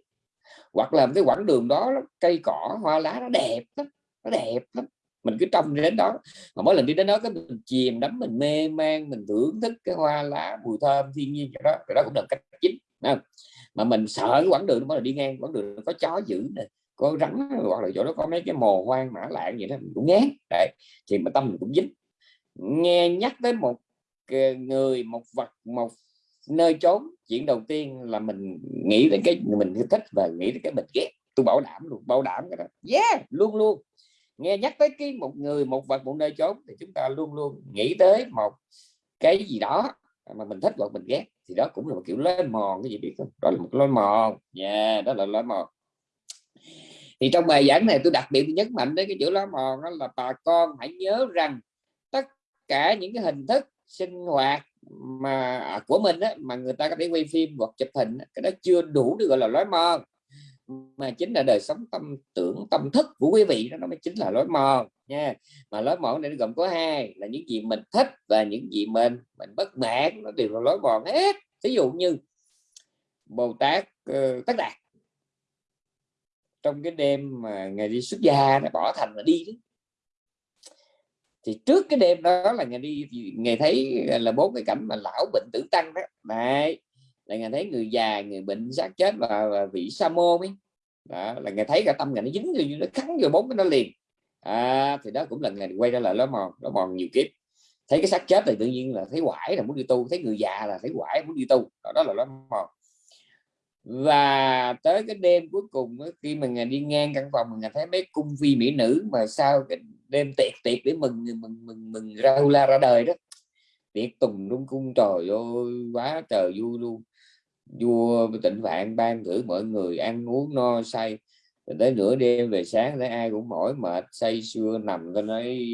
[SPEAKER 1] hoặc là cái quãng đường đó cây cỏ, hoa lá nó đẹp lắm, nó đẹp lắm. Mình cứ trông đến đó. Mà mỗi lần đi đến đó, cái mình chìm đắm, mình mê man, mình thưởng thức cái hoa lá, mùi thơm, thiên nhiên cái đó cái đó cũng là cách chính không? mà mình sợ cái quãng đường đó là đi ngang, quãng đường có chó dữ này có rắn, hoặc là chỗ đó có mấy cái mồ hoang mã lạng vậy đó, mình cũng ngán. Đấy, thì mà tâm mình cũng dính. Nghe nhắc tới một ờ, người, một vật, một nơi trốn chuyện đầu tiên là mình nghĩ đến cái mình thích và nghĩ đến cái mình ghét. Tôi bảo đảm luôn bảo đảm cái đó. Yeah luôn luôn. Nghe nhắc tới cái một người một vật một nơi trốn thì chúng ta luôn luôn nghĩ tới một cái gì đó mà mình thích hoặc mình ghét. Thì đó cũng là một kiểu lối mòn cái gì biết không? Đó là một lối mòn. Nha yeah, đó là lối mòn. Thì trong bài giảng này tôi đặc biệt nhấn mạnh đến cái chữ lối mòn đó là bà con hãy nhớ rằng tất cả những cái hình thức sinh hoạt mà à, của mình á, mà người ta có thể quay phim hoặc chụp hình cái đó chưa đủ được gọi là lối mòn. Mà chính là đời sống tâm tưởng tâm thức của quý vị đó nó mới chính là lối mòn nha. Mà lối mòn này nó gồm có hai là những gì mình thích và những gì mình mình bất mãn nó đều là lối mòn hết. Ví dụ như bồ tát ờ, uh, tất đạt. Trong cái đêm mà ngày đi xuất gia nó bỏ thành mà đi đó thì trước cái đêm đó là ngày đi ngày thấy là bốn cái cảnh mà lão bệnh tử tăng đó. Này là ngày thấy người già người bệnh xác chết và, và vị sa môn ấy. Đó, là ngày thấy cả tâm ngày nó dính rồi nó cắn vô bốn cái nó liền. À, thì đó cũng là ngày quay ra là nó mòn nó mòn nhiều kiếp. Thấy cái xác chết thì tự nhiên là thấy quải là muốn đi tu thấy người già là thấy quải muốn đi tu. Đó, đó là nó mòn. Và tới cái đêm cuối cùng khi mà ngày đi ngang căn phòng mình thấy mấy cung phi mỹ nữ mà sao cái đêm tiệc tiệc để mừng mừng mừng mừng ra la ra đời đó. Tiệc tùng đúng cung trời ơi quá trời vui luôn. Vua tịnh vạn ban thử mọi người ăn uống no say. Rồi tới nửa đêm về sáng thấy ai cũng mỏi mệt say sưa nằm cho nói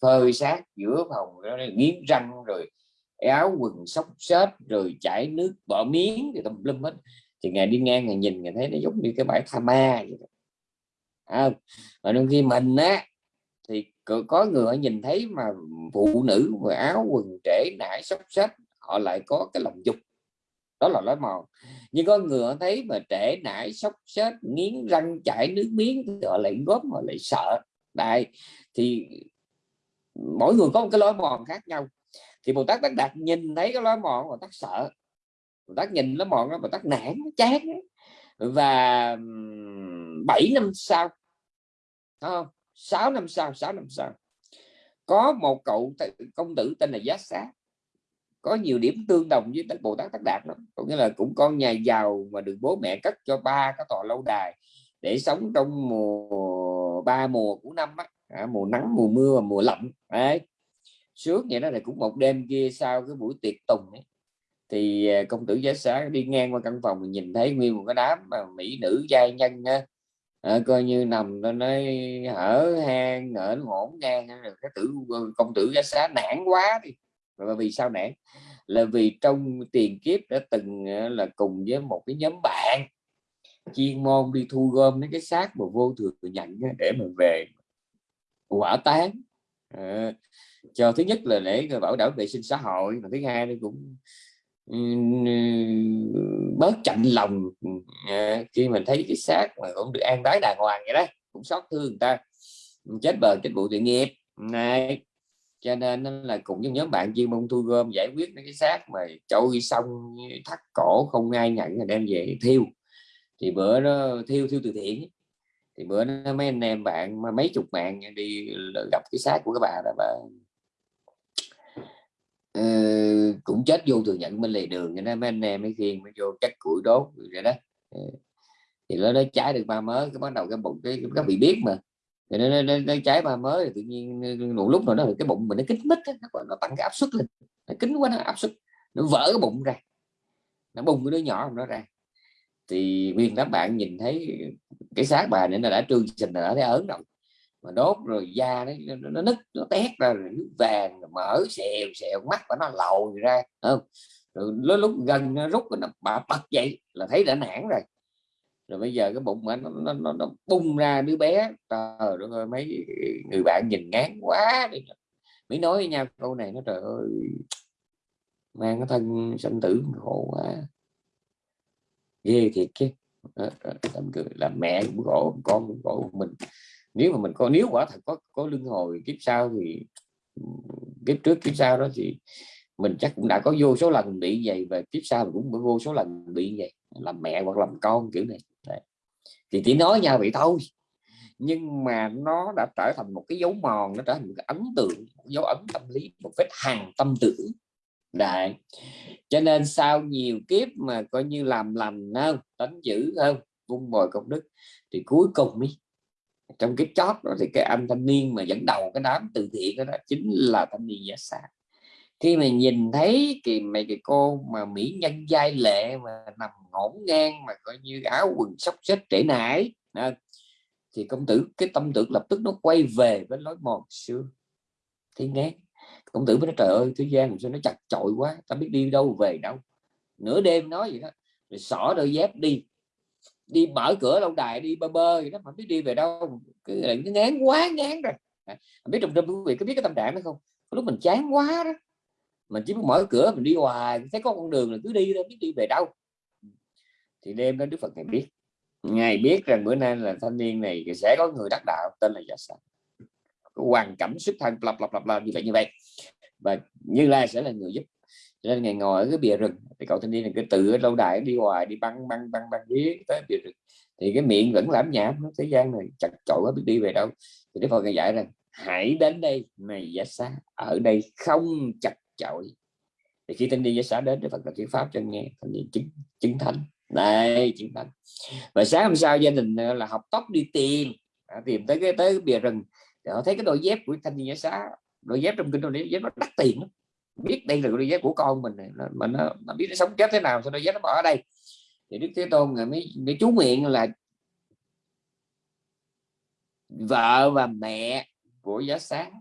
[SPEAKER 1] phơi xác giữa phòng nó nghiến răng rồi áo quần xốc xếch rồi chảy nước bỏ miếng thì tùm lum hết. Thì ngày đi ngang ngày nhìn ngày thấy nó giống như cái bãi tha ma vậy đó. À, mà đôi khi mình á thì có người nhìn thấy mà phụ nữ và áo quần trễ nải sóc sách họ lại có cái lòng dục. Đó là lối mòn. Nhưng có người thấy mà trễ nải sốc xếp nghiến răng chảy nước miếng, thì họ lại góp, họ lại sợ. Đại thì mỗi người có một cái lối mòn khác nhau. Thì bồ tát tác đạt nhìn thấy cái lối mòn, bồ tát sợ. Bồ tát nhìn lối mòn đó, bồ tát nản chán và 7 năm sau không? 6 năm sau 6 năm sau có một cậu công tử tên là giá xá có nhiều điểm tương đồng với Bồ Tát Tất Đạt đó. có nghĩa là cũng con nhà giàu mà được bố mẹ cất cho ba cái tòa lâu đài để sống trong mùa ba mùa của năm á, à, mùa nắng mùa mưa và mùa lạnh. Đấy. Sướng vậy đó là cũng một đêm kia sau cái buổi tiệc tùng ấy, thì à, công tử giá xá đi ngang qua căn phòng mình nhìn thấy nguyên một cái đám mà mỹ nữ giai nhân à, coi như nằm nó nói hở hang ở ngổn ngang cái tử ờ, công tử giá xá nản quá đi. Và vì sao nản? Là vì trong tiền kiếp đã từng ờ, là cùng với một cái nhóm bạn chuyên môn đi thu gom mấy cái xác mà vô thường nhận để mà về quả tán à, cho thứ nhất là để bảo đảm vệ sinh xã hội mà thứ hai nó cũng bớt chạnh lòng. Ờ, khi mình thấy cái xác mà cũng được an tái đàng hoàng vậy đó, cũng xót thương người ta chết bờ chết bụi tội nghiệp. Này, cho nên là cùng với nhóm bạn chuyên môn thu gom giải quyết mấy cái xác mà trôi xong thắt cổ không ai nhận là đem về thiêu. Thì bữa đó thiêu thiêu từ thiện thì bữa đó mấy anh em bạn mà mấy chục bạn đi gặp cái xác của các bà là bà Ờ, cũng chết vô thừa nhận bên lề đường cho nên mấy anh em mấy khiên mới vô chắc củi đốt rồi đó. Ờ, thì nó nó cháy được ba mớ cái bắt đầu cái bụng cái các bị biết mà. Thì nó, nó, nó cháy ba mớ thì tự nhiên một lúc nào đó cái bụng mình nó kín mít nó, nó tăng cái áp suất lên. Nó kín quá nó áp suất nó vỡ cái bụng ra. Nó bung cái đứa nhỏ nó ra. Thì nguyên đám bạn nhìn thấy cái xác bà nữa nó đã trương sình đã thấy ớn rồi mà đốt rồi da nó, nó, nó nứt nó tét ra rồi nước vàng mở xèo xèo mắt và nó lồi ra không? Rồi lúc, lúc gần nó rút nó bà bật dậy là thấy đã nản rồi. Rồi bây giờ cái bụng mà nó, nó, nó, nó bung ra đứa bé trời đất ơi mấy người bạn nhìn ngán quá đi. Mới nói với nhau câu này nó trời ơi mang cái thân sanh tử khổ quá. Ghê thiệt chứ. Ờ, ờ, làm, làm mẹ cũng khổ con cũng khổ mình nếu mà mình có nếu quả thật có có lưng hồi kiếp sau thì kiếp trước kiếp sau đó thì mình chắc cũng đã có vô số lần bị vậy và kiếp sau cũng vô số lần bị vậy làm mẹ hoặc làm con kiểu này. Đấy. thì chỉ nói nhau vậy thôi. Nhưng mà nó đã trở thành một cái dấu mòn nó trở thành một cái ấn tượng một dấu ấn tâm lý một vết hàng tâm tưởng. Đại cho nên sau nhiều kiếp mà coi như làm lành hơn tánh dữ hơn vung bồi công đức thì cuối cùng ý, trong cái chót đó thì cái anh thanh niên mà dẫn đầu cái đám từ thiện đó, đó chính là thanh niên giả xa khi mà nhìn thấy cái mấy cái cô mà mỹ nhân giai lệ mà nằm ngổn ngang mà coi như áo quần sóc xếp trễ nải à, thì công tử cái tâm tưởng lập tức nó quay về với lối mòn xưa. Thì nghe công tử mới nói trời ơi thế gian sao nó chặt chội quá ta biết đi đâu về đâu. Nửa đêm nói vậy đó rồi xỏ đôi dép đi đi mở cửa lâu đài đi bơ bơ vậy đó. Không biết đi về đâu cứ cái ngán quá ngán rồi. À, biết trong trong quý vị có biết cái tâm trạng đó không? Lúc mình chán quá đó. Mình chỉ muốn mở cửa mình đi hoài thấy có con đường là cứ đi đâu biết đi về đâu. Thì đêm đó đức phật ngài biết. Ngài biết rằng bữa nay là thanh niên này sẽ có người đắc đạo tên là dạ giả sản hoàn cảnh xuất thân lập lập lập lập như vậy như vậy. Và như lai sẽ là người giúp cho nên ngày ngồi ở cái bìa rừng thì cậu thanh niên này cứ tự lâu đài đi hoài đi băng băng băng băng dưới tới bìa rừng. Thì cái miệng vẫn lãm nhảm thế gian này chặt chội quá biết đi về đâu. Thì đức phật ngài dạy rằng hãy đến đây này giả xá ở đây không chặt chội. Thì khi thanh niên giả xá đến đức phật là thuyết pháp cho nghe thanh niên chứng chứng thánh. Này chứng thánh. Và sáng hôm sau gia đình là học tóc đi tìm. À, tìm tới cái tới cái bìa rừng thì họ thấy cái đôi dép của thanh niên giả xá đôi dép trong kinh đô đấy dép nó đắt tiền lắm biết đây là đôi dép của con mình này mà nó, nó biết nó sống chết thế nào sao đôi dép nó bỏ ở đây. Thì đức thế tôn mới, mới chú nguyện là vợ và mẹ của giá sáng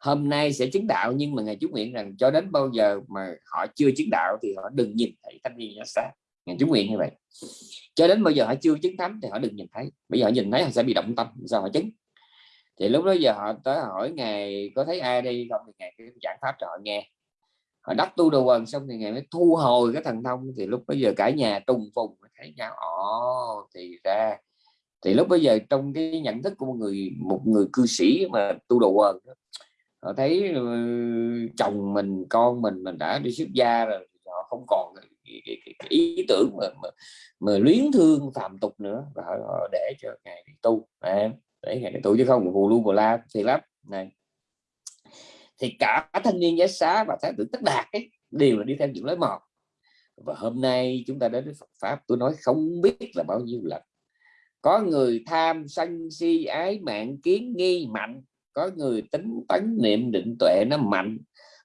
[SPEAKER 1] hôm nay sẽ chứng đạo nhưng mà ngài chú nguyện rằng cho đến bao giờ mà họ chưa chứng đạo thì họ đừng nhìn thấy thanh niên giá sáng. Ngài chú nguyện như vậy. Cho đến bao giờ họ chưa chứng thánh thì họ đừng nhìn thấy. Bây giờ họ nhìn thấy họ sẽ bị động tâm sao họ chứng? Thì lúc đó giờ họ tới hỏi ngài có thấy ai đi không thì ngài cái giảng pháp cho họ nghe. Họ đắp tu đồ quần xong thì ngài mới thu hồi cái thần thông. Thì lúc bây giờ cả nhà trùng phùng thấy nhau ồ thì ra. Thì lúc bây giờ trong cái nhận thức của một người một người cư sĩ mà tu đồ quần họ thấy ờ, chồng mình con mình mình đã đi xuất gia rồi họ không còn cái, cái, cái, cái ý tưởng mà, mà, mà luyến thương phạm tục nữa. Và họ, họ để cho ngài đi tu. À, đấy ngày đi chứ không phù lưu bù la thì lắm. Này. Thì cả thanh niên giá xá và thái tử tất đạt ấy, đều là đi theo những lối mòn. Và hôm nay chúng ta đến với Phật pháp, tôi nói không biết là bao nhiêu lần. Có người tham sân si ái mạng kiến nghi mạnh, có người tính tấn niệm định tuệ nó mạnh,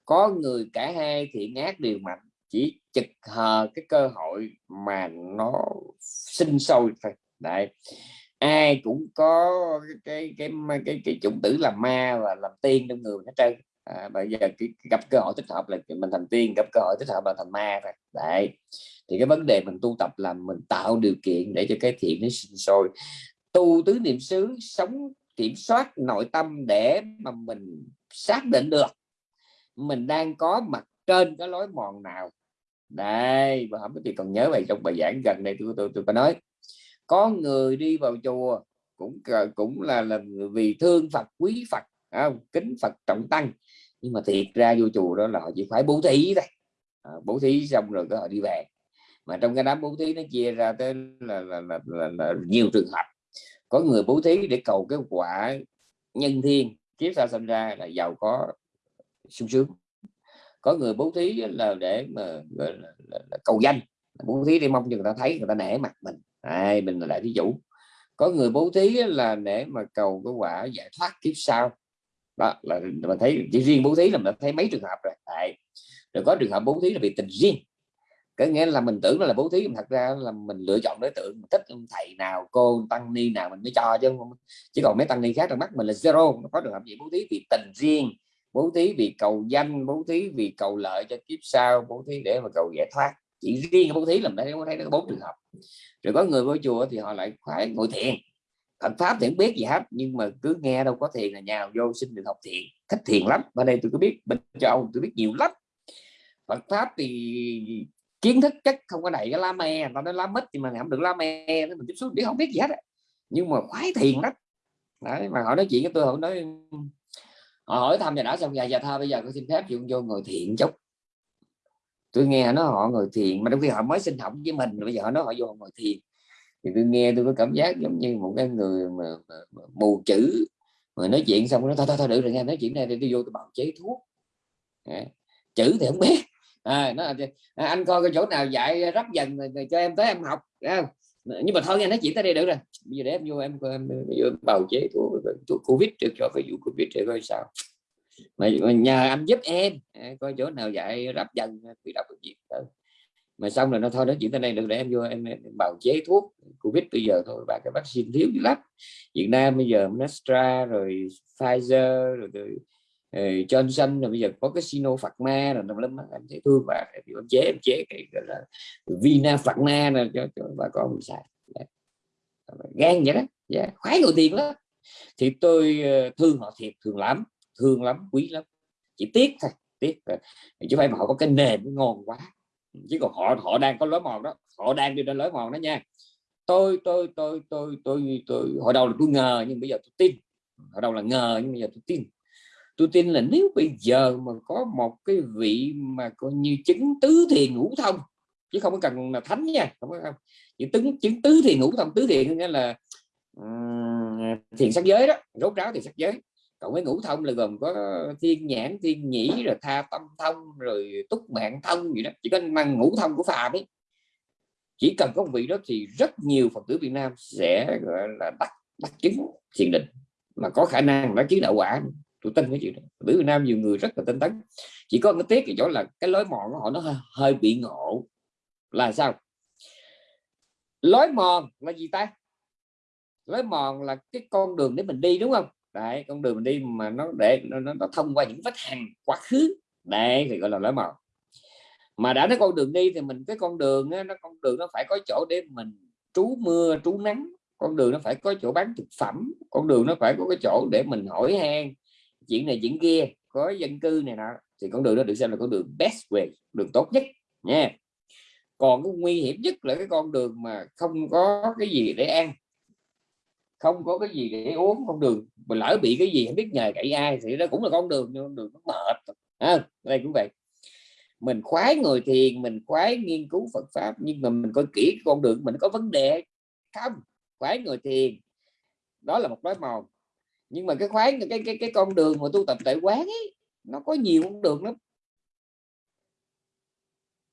[SPEAKER 1] có người cả hai thiện ác đều mạnh. Chỉ chực hờ cái cơ hội mà nó sinh sôi thôi. Đấy ai cũng có cái cái cái cái, cái chủng tử làm ma và làm tiên trong người hết trơn. À, bây giờ cái, gặp cơ hội thích hợp là mình thành tiên gặp cơ hội thích hợp là thành ma rồi đấy. Thì cái vấn đề mình tu tập là mình tạo điều kiện để cho cái thiện nó sinh sôi. Tu tứ niệm xứ sống kiểm soát nội tâm để mà mình xác định được mình đang có mặt trên cái lối mòn nào. Đây và không biết còn nhớ bài trong bài giảng gần đây tôi tôi tôi có nói có người đi vào chùa cũng cũng là là vì thương Phật quý Phật không? kính Phật trọng tăng. Nhưng mà thiệt ra vô chùa đó là họ chỉ phải bố thí thôi. À, bố thí xong rồi có họ đi về. Mà trong cái đám bố thí nó chia ra tới là, là, là, là, là nhiều trường hợp. Có người bố thí để cầu cái quả nhân thiên kiếp sau sinh ra là giàu có sung sướng. Có người bố thí là để mà là, là, là cầu danh. Bố thí để mong cho người ta thấy người ta nể mặt mình ai, mình là đại thí chủ có người bố thí là để mà cầu cái quả giải thoát kiếp sau. Đó, là mình thấy chỉ riêng bố thí là mình thấy mấy trường hợp rồi. Đấy. rồi có trường hợp bố thí là vì tình riêng. Có nghĩa là mình tưởng là bố thí, thật ra là mình lựa chọn đối tượng, mình thích thầy nào, cô tăng ni nào mình mới cho, chứ không chỉ còn mấy tăng ni khác trong mắt mình là zero. Có trường hợp gì bố thí vì tình riêng, bố thí vì cầu danh, bố thí vì cầu lợi cho kiếp sau, bố thí để mà cầu giải thoát chỉ riêng bố thí làm mình có thấy nó bốn trường hợp. Rồi có người vô chùa thì họ lại phải ngồi thiền. Phật pháp thì không biết gì hết, nhưng mà cứ nghe đâu có thiền là nhào vô xin được học thiền. Thích thiền lắm. Ở đây tôi có biết, bên châu tôi biết nhiều lắm. Phật pháp thì kiến thức chắc không có đầy cái lá me. Nó nói lá mít thì mà không được lá me mình tiếp xúc biết không biết gì hết nhưng mà khoái thiền lắm. Đấy, mà họ nói chuyện với tôi, họ nói, họ hỏi thăm nhà đã xong nhà già tha, bây giờ có xin phép vô ngồi thiền chút tôi nghe nó họ ngồi thiền mà trong khi họ mới sinh học với mình bây giờ họ nói họ vô ngồi thiền. Thì tôi nghe tôi có cảm giác giống như một cái người mà, mà, mà mù chữ mà nói chuyện xong nó thôi thôi thôi được rồi nghe nói chuyện này thì tôi vô tôi bào chế thuốc. À, chữ thì không biết. À, nó à, anh coi cái chỗ nào dạy rắp dần rồi, rồi cho em tới em học không? nhưng mà thôi nghe nói chuyện tới đây được rồi. Bây giờ để em vô em em, em em bào chế thuốc thuốc covid được cho cái vụ covid để coi sao mà, mà nhờ anh giúp em. À, coi chỗ nào dạy rắp dần bị đọc được gì mà xong rồi nó thôi nói chuyện tới đây được để em vô em, em, bào chế thuốc. Covid bây giờ thôi và cái vaccine thiếu dữ lắm. Việt Nam bây giờ Mestra rồi Pfizer rồi, rồi uh, ờ, Johnson rồi bây giờ có cái Sinopharma rồi tùm lắm anh thấy thương và em chế em chế cái gọi là Vina Pharma này cho, cho bà con mình xài. Gan vậy đó. Yeah. Khoái ngồi tiền đó thì tôi ờ, thương họ thiệt thường lắm thương lắm quý lắm. Chỉ tiếc thôi tiếc chứ phải mà họ có cái nền ngon quá. Chứ còn họ họ đang có lối mòn đó. Họ đang đi trên lối mòn đó nha. Tôi tôi tôi tôi tôi tôi hồi đầu là tôi ngờ nhưng bây giờ tôi tin. Hồi đầu là ngờ nhưng bây giờ tôi tin. Tôi tin là nếu bây giờ mà có một cái vị mà coi như chứng tứ thiền ngũ thông chứ không cần là thánh nha không có không. Những chứng chứng tứ thiền ngũ thông tứ thiền nghĩa là um, thiền sắc giới đó. Rốt ráo thì sắc giới còn với ngũ thông là gồm có thiên nhãn thiên nhĩ rồi tha tâm thông rồi túc mạng thông gì đó. Chỉ có mang ngũ thông của phàm ấy. Chỉ cần có một vị đó thì rất nhiều phật tử Việt Nam sẽ gọi là bắt bắt chứng thiền định. Mà có khả năng đã chứng đạo quả. Tôi tin cái chuyện đó phật tử Việt Nam nhiều người rất là tinh tấn. Chỉ có cái tiếc thì chỗ là cái lối mòn của họ nó hơi, hơi bị ngộ. Là sao? Lối mòn là gì ta? Lối mòn là cái con đường để mình đi đúng không? Đấy con đường mình đi mà nó để nó, nó, nó thông qua những vách hàng quá khứ. Đấy thì gọi là lối mòn. Mà đã nói con đường đi thì mình cái con đường á, nó con đường nó phải có chỗ để mình trú mưa trú nắng. Con đường nó phải có chỗ bán thực phẩm. Con đường nó phải có cái chỗ để mình hỏi han. Chuyện này chuyện kia có dân cư này nọ. Thì con đường đó được xem là con đường best way đường tốt nhất nha. Còn cái nguy hiểm nhất là cái con đường mà không có cái gì để ăn không có cái gì để uống không đường mà lỡ bị cái gì không biết nhờ cậy ai thì đó cũng là con đường con đường nó mệt à, đây cũng vậy. Mình khoái ngồi thiền mình khoái nghiên cứu Phật pháp nhưng mà mình coi kỹ con đường mình có vấn đề không? Khoái ngồi thiền đó là một lối mòn. Nhưng mà cái khoái cái cái cái con đường mà tu tập tại quán ấy nó có nhiều con đường lắm.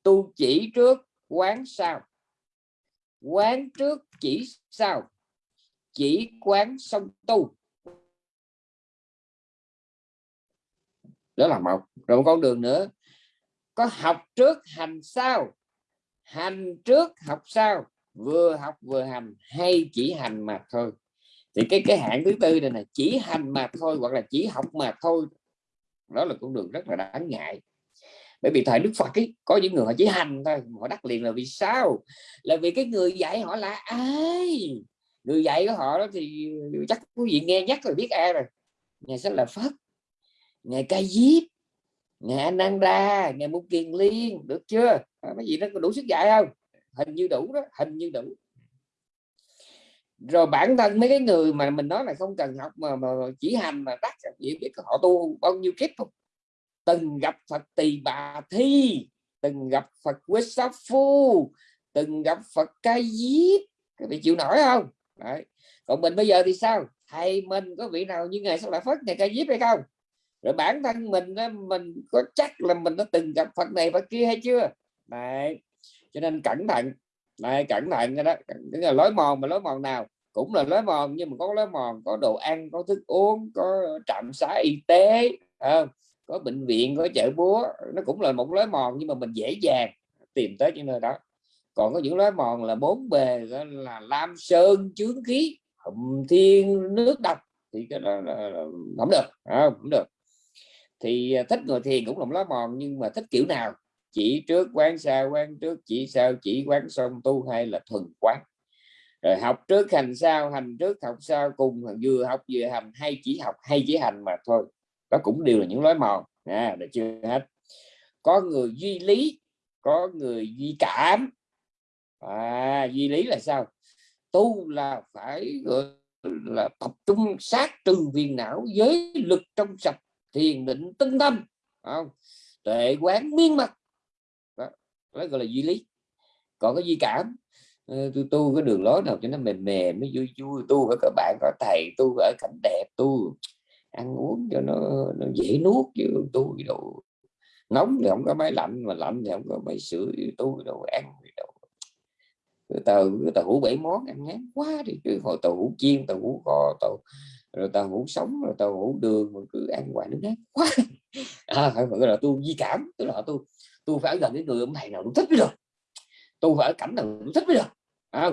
[SPEAKER 1] Tu chỉ trước quán sau. Quán trước chỉ sau chỉ quán song tu. Đó là một. Rồi một con đường nữa. Có học trước hành sau. Hành trước học sau. Vừa học vừa hành. Hay chỉ hành mà thôi. Thì cái cái hạng thứ tư này là chỉ hành mà thôi hoặc là chỉ học mà thôi. Đó là con đường rất là đáng ngại. Bởi vì thời đức phật ấy, có những người họ chỉ hành thôi họ đắc liền là vì sao? Là vì cái người dạy họ là ai? Người dạy của họ đó thì chắc quý vị nghe nhắc rồi biết ai rồi. Ngày sẽ là phật ngày ca diếp ngày ananda ngày mục kiền liên được chưa? À, mấy gì nó có đủ sức dạy không? Hình như đủ đó hình như đủ. Rồi bản thân mấy cái người mà mình nói là không cần học mà, mà chỉ hành mà đắc chỉ biết họ tu bao nhiêu kiếp không? Từng gặp Phật tỳ bà thi từng gặp Phật quế sát phu từng gặp Phật ca diếp. Các vị chịu nổi không? Đấy. còn mình bây giờ thì sao? Thầy mình có vị nào như ngày sau lại Phật này ca diếp hay không? Rồi bản thân mình mình có chắc là mình đã từng gặp Phật này Phật kia hay chưa? Đấy. cho nên cẩn thận. Này cẩn thận đó. Tức là lối mòn mà lối mòn nào? Cũng là lối mòn, nhưng mà có lối mòn, có đồ ăn, có thức uống, có trạm xá y tế không? có bệnh viện, có chợ búa. Nó cũng là một lối mòn, nhưng mà mình dễ dàng tìm tới những nơi đó còn có những lối mòn là bốn bề là lam sơn chướng khí hùng thiên nước độc thì cái đó là, là không được à, không được. Thì à, thích ngồi thiền cũng là lối mòn nhưng mà thích kiểu nào? Chỉ trước quán xa quán trước chỉ sao chỉ quán xong tu hay là thuần quán. Rồi học trước hành sau hành trước học sau cùng vừa học vừa hành hay chỉ học hay chỉ hành mà thôi. Đó cũng đều là những lối mòn. À, được chưa hết? Có người duy lý có người duy cảm à, duy lý là sao? Tu là phải là tập trung sát trừ viền não giới lực trong sạch thiền định tinh tâm không? Tuệ quán miên mặt đó, đó gọi là duy lý. Còn cái duy cảm ờ, tôi tu cái đường lối nào cho nó mềm mềm mới vui vui tu với các bạn có thầy tu ở cảnh đẹp tu ăn uống cho nó, nó dễ nuốt chứ tu đồ nóng thì không có máy lạnh mà lạnh thì không có máy sửa tu đồ ăn đồ tàu tàu hủ bảy món ăn ngán quá thì cứ hồi tàu hủ chiên tàu hủ kho tàu rồi tàu hủ sống rồi tàu hủ đường mà cứ ăn hoài nó ngán quá. À, phải gọi là tu di cảm tức là tu tu phải gần cái người ông thầy nào cũng thích mới được. Tu phải ở cảnh nào cũng thích mới được. À,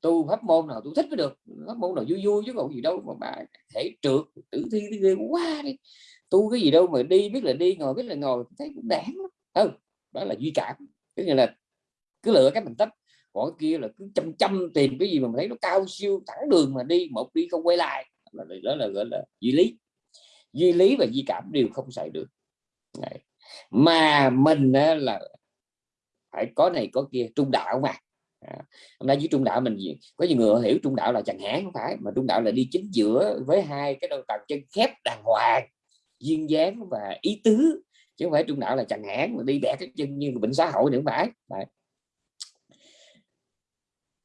[SPEAKER 1] tu pháp môn nào tu thích mới được. Pháp môn nào vui vui chứ còn gì đâu mà bà thể trượt tử thi cái ghê quá đi. Tu cái gì đâu mà đi biết là đi ngồi biết là ngồi thấy cũng đáng lắm. Không? Đó là duy cảm. Tức là cứ lựa cái mình thích còn kia là cứ chăm chăm tìm cái gì mà mình thấy nó cao siêu thẳng đường mà đi một đi không quay lại. Là đó là gọi là duy lý. Duy lý và duy cảm đều không xài được. Đấy. mà mình là phải có này có kia trung đạo mà. À, hôm nay với trung đạo mình có nhiều người hiểu trung đạo là chẳng hạn không phải. Mà trung đạo là đi chính giữa với hai cái đôi tàu chân khép đàng hoàng duyên dáng và ý tứ. Chứ không phải trung đạo là chẳng hạn mà đi bẻ cái chân như bệnh xã hội nữa phải. Đấy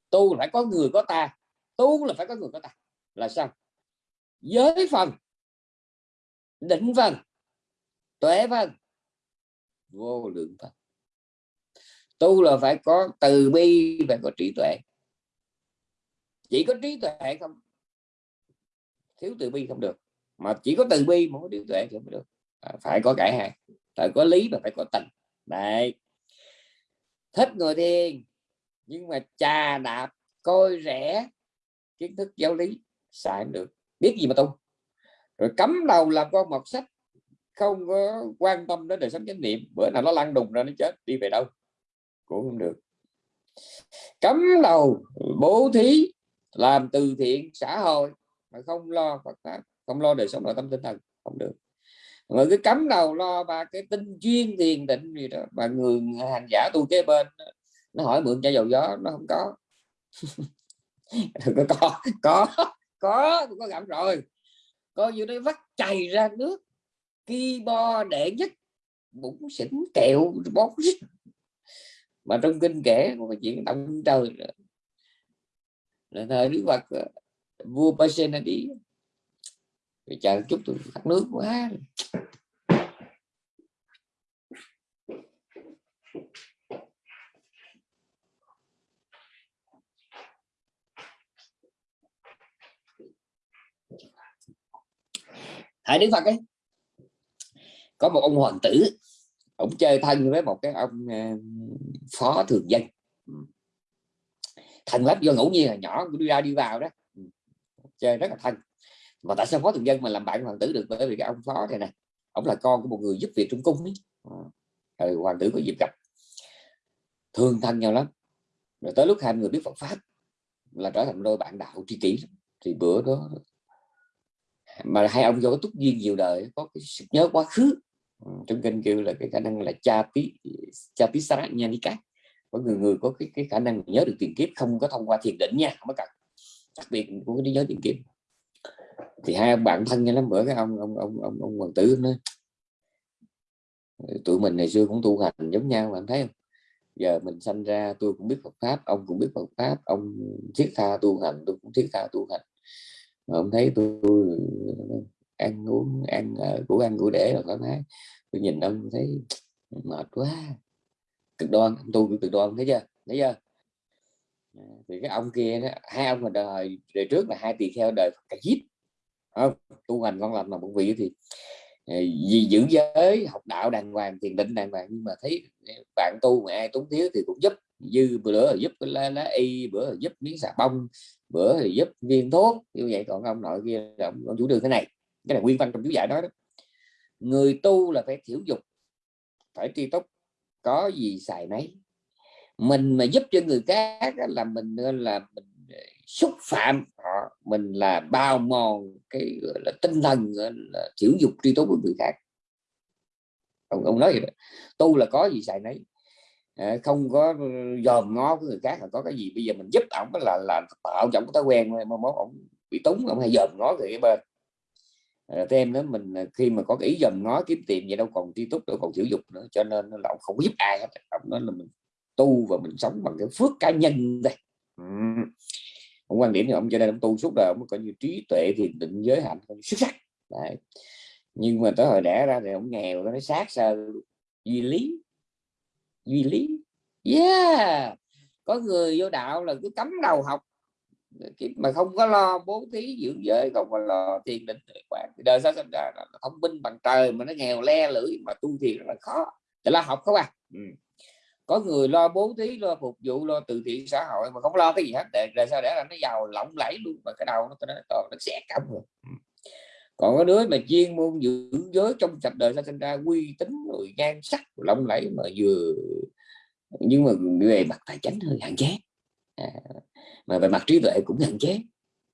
[SPEAKER 1] tu phải có người có ta tu là phải có người có ta. Là sao? Giới phần định phần tuệ phần vô lượng phần. Tu là phải có từ bi và có trí tuệ. Chỉ có trí tuệ không thiếu từ bi không được. Mà chỉ có từ bi mà có trí tuệ thì không được. À, phải có cả hai. Phải có lý và phải có tình đấy. Thích người thiền nhưng mà trà đạp, coi rẻ, kiến thức giáo lý xài không được. Biết gì mà tu. Rồi cấm đầu làm con mọt sách, không có quan tâm đến đời sống chánh niệm. Bữa nào nó lăn đùng ra nó chết, đi về đâu? Cũng không được. Cấm đầu, bố thí, làm từ thiện, xã hội, mà không lo Phật pháp, không lo đời sống nội tâm tinh thần, không được. Mà cái cấm đầu lo và cái tinh chuyên thiền định gì đó, mà người hành giả tu kế bên nó hỏi mượn chai dầu gió, nó không có. Có có có có có gặp rồi. Coi như đây vắt chày ra nước bo đệ nhất, bụng xỉn kẹo bón mà trong kinh kể, một chuyện động trời là thời đức phật ờ, vua Pasena đi. Chờ chút tôi khát nước quá. Hãy Đức Phật ấy có một ông hoàng tử ông chơi thân với một cái ông ờ, phó thường dân. Thân lắm do ngẫu nhiên là nhỏ đi ra đi vào đó. Ừ, chơi rất là thân. Mà tại sao phó thường dân mà làm bạn hoàng tử được? Bởi vì cái ông phó này nè, ông là con của một người giúp việc trong cung ấy. Rồi hoàng tử có dịp gặp. Thương thân nhau lắm. Rồi tới lúc hai người biết Phật pháp là trở thành đôi bạn đạo tri kỷ thì bữa đó mà hai ông do có túc duyên nhiều đời có cái sự nhớ quá khứ. Ừ, trong kinh kêu là cái khả năng là cha tí cha tí sát nha đi cát. Có người người có cái cái khả năng nhớ được tiền kiếp không có thông qua thiền định nha không có cần. Đặc biệt của cái nhớ tiền kiếp. Thì hai ông bạn thân nhau lắm bữa cái ông ông ông ông, ông hoàng tử nói tụi mình ngày xưa cũng tu hành giống nhau bạn thấy không? Giờ mình sanh ra tôi cũng biết Phật pháp ông cũng biết Phật pháp ông thiết tha tu hành tôi cũng thiết tha tu hành mà ông thấy tôi, ăn uống ăn ờ, của ăn của để là thoải mái. Tôi nhìn ông thấy mệt quá. Cực đoan tu cực đoan thấy chưa? Thấy chưa? Thì cái ông kia đó, hai ông mà đời đời trước là hai tỳ kheo đời cả díp không? Tu hành con làm mà một vị thì ờ, vì giữ giới học đạo đàng hoàng thiền định đàng hoàng. Nhưng mà thấy ờ, bạn tu mà ai túng thiếu thì cũng giúp. Dư bữa giúp lá, lá y bữa giúp miếng xà bông bữa thì giúp viên thuốc như vậy. Còn ông nội kia là ông, ông chủ đường thế này cái này nguyên văn trong chú giải đó, đó. Người tu là phải thiểu dục phải tri túc có gì xài nấy. Mình mà giúp cho người khác là mình là mình ờ, xúc phạm họ mình là bao mòn cái là tinh thần là thiểu dục tri túc của người khác. Ông, ông nói vậy đó. tu là có gì xài nấy. Ờ, không có dòm ngó của người khác là có cái gì. Bây giờ mình giúp ổng là là tạo cho ổng thói quen mà mốt ổng bị túng ổng hay dòm ngó người cái bên. Ờ, à, thêm đó mình khi mà có ý dòm ngó kiếm tiền vậy đâu còn tri túc đâu còn sử dụng nữa cho nên là ông không có giúp ai hết. Ông nói là mình tu và mình sống bằng cái phước cá nhân đây. Ừ. ông quan điểm thì ông cho nên ông tu suốt đời ông có như trí tuệ thì định giới hạnh xuất sắc. Đấy. nhưng mà tới hồi đẻ ra thì ông nghèo nó sát sơ duy lý duy lý. Yeah. Có người vô đạo là cứ cấm đầu học. Mà không có lo bố thí dưỡng giới không có lo thiền định tuệ quán. Đời sao sinh ra là thông minh bằng trời mà nó nghèo le lưỡi mà tu thiền rất là khó. Để lo học không à? Ừ. có người lo bố thí lo phục vụ lo từ thiện xã hội mà không lo cái gì hết. Để rồi sao để là nó giàu lộng lẫy luôn mà cái đầu nó nó, nó, nó xẻ cắm rồi. Ừ còn có đứa mà chuyên môn dưỡng giới trong sạch đời ra sinh ra uy tín rồi nhan sắc lộng lẫy mà vừa nhưng mà về mặt tài chính hơi hạn chế. À, mà về mặt trí tuệ cũng hạn chế.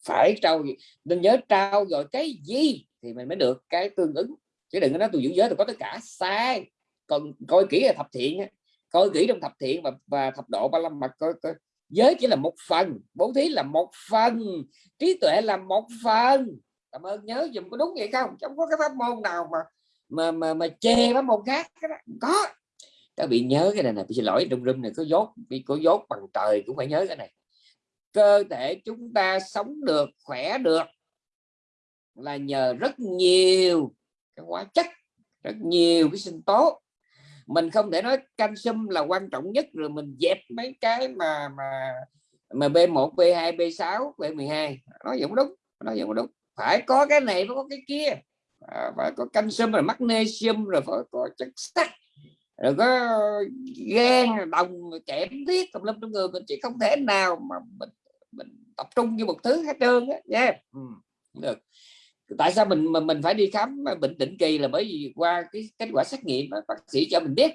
[SPEAKER 1] Phải trao nên nhớ trao rồi cái gì thì mình mới được cái tương ứng. Chứ đừng có nói tôi giữ giới tôi có tất cả. Sai. Còn coi kỹ là thập thiện coi kỹ trong thập thiện và, và thập độ ba lâm mật coi, coi. Giới chỉ là một phần bố thí là một phần trí tuệ là một phần cảm ơn. Nhớ dùm có đúng vậy không? Không có cái pháp môn nào mà mà mà, mà chê pháp môn khác có. Các bị nhớ cái này này xin lỗi rung rung này có dốt bị có dốt bằng trời cũng phải nhớ cái này. Cơ thể chúng ta sống được khỏe được là nhờ rất nhiều cái hóa chất rất nhiều cái sinh tố. Mình không thể nói canxi là quan trọng nhất rồi mình dẹp mấy cái mà mà mà B1 B2 B6 B12 nói vẫn đúng nói vẫn đúng phải có cái này phải có cái kia. À, phải có canxi rồi magnesium rồi phải có chất sắt rồi có gan đồng kẽm thiết tùm lum trong người mình chỉ không thể nào mà mình mình tập trung như một thứ hết trơn á. Nha. Yeah. ừ. được. Tại sao mình mình mình phải đi khám bệnh định kỳ là bởi vì qua cái kết quả xét nghiệm đó, bác sĩ cho mình biết.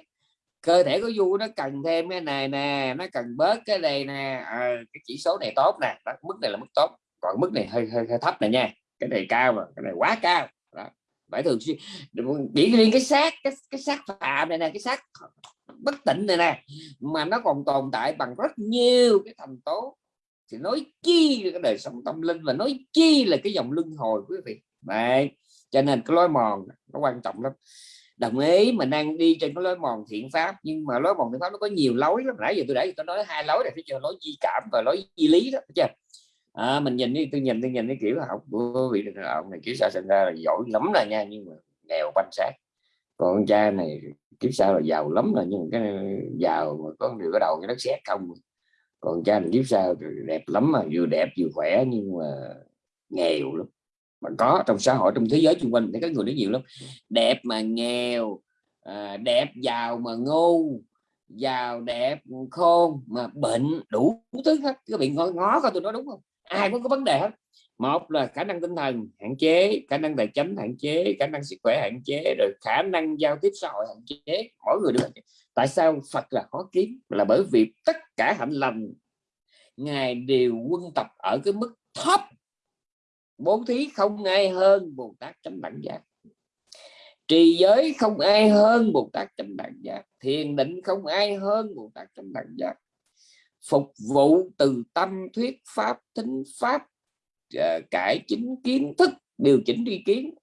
[SPEAKER 1] Cơ thể của du nó cần thêm cái này nè nó cần bớt cái này nè. À, cái chỉ số này tốt nè. Đó, mức này là mức tốt. Còn mức này hơi hơi, hơi thấp này nha cái này cao mà cái này quá cao. Đó. phải thường xuyên chỉ riêng cái xác cái, cái xác phạm này nè cái xác bất tỉnh này nè mà nó còn tồn tại bằng rất nhiều cái thành tố. Thì nói chi là cái đời sống tâm linh và nói chi là cái dòng luân hồi quý vị. Đấy. cho nên cái lối mòn nó quan trọng lắm. Đồng ý mình đang đi trên cái lối mòn thiện pháp nhưng mà lối mòn thiện pháp nó có nhiều lối lắm. Nãy giờ tôi đã tôi nói hai lối này phải chờ lối di cảm và lối di lý đó chưa? À, mình nhìn đi tôi nhìn tôi nhìn cái kiểu học của vị ông này kiểu sao sinh ra là giỏi lắm rồi nha nhưng mà nghèo banh sát còn con cha này kiếp sau là giàu lắm rồi nhưng cái giàu mà có điều cái đầu cái đất sét không. Còn cha này kiếp sau đẹp lắm mà vừa đẹp vừa khỏe nhưng mà nghèo lắm. Mà có trong xã hội trong thế giới xung quanh thì các người nó nhiều lắm. Đẹp mà nghèo à, đẹp giàu mà ngu giàu đẹp khôn mà bệnh đủ thứ hết. Các bạn ngó ngó coi tôi nói đúng không? Ai cũng có vấn đề hết. Một là khả năng tinh thần hạn chế, khả năng tài chính hạn chế, khả năng sức khỏe hạn chế, rồi khả năng giao tiếp xã hội hạn chế. Mỗi người đều tại sao Phật là khó kiếm? Là bởi vì tất cả hạnh lành ngài đều quân tập ở cái mức thấp. Bố thí không ai hơn bồ tát chánh đẳng giác. Trì giới không ai hơn bồ tát chánh đẳng giác. Thiền định không ai hơn bồ tát chánh đẳng giác phục vụ từ tâm thuyết pháp thính pháp ờ, cải chính kiến thức điều chỉnh ý kiến.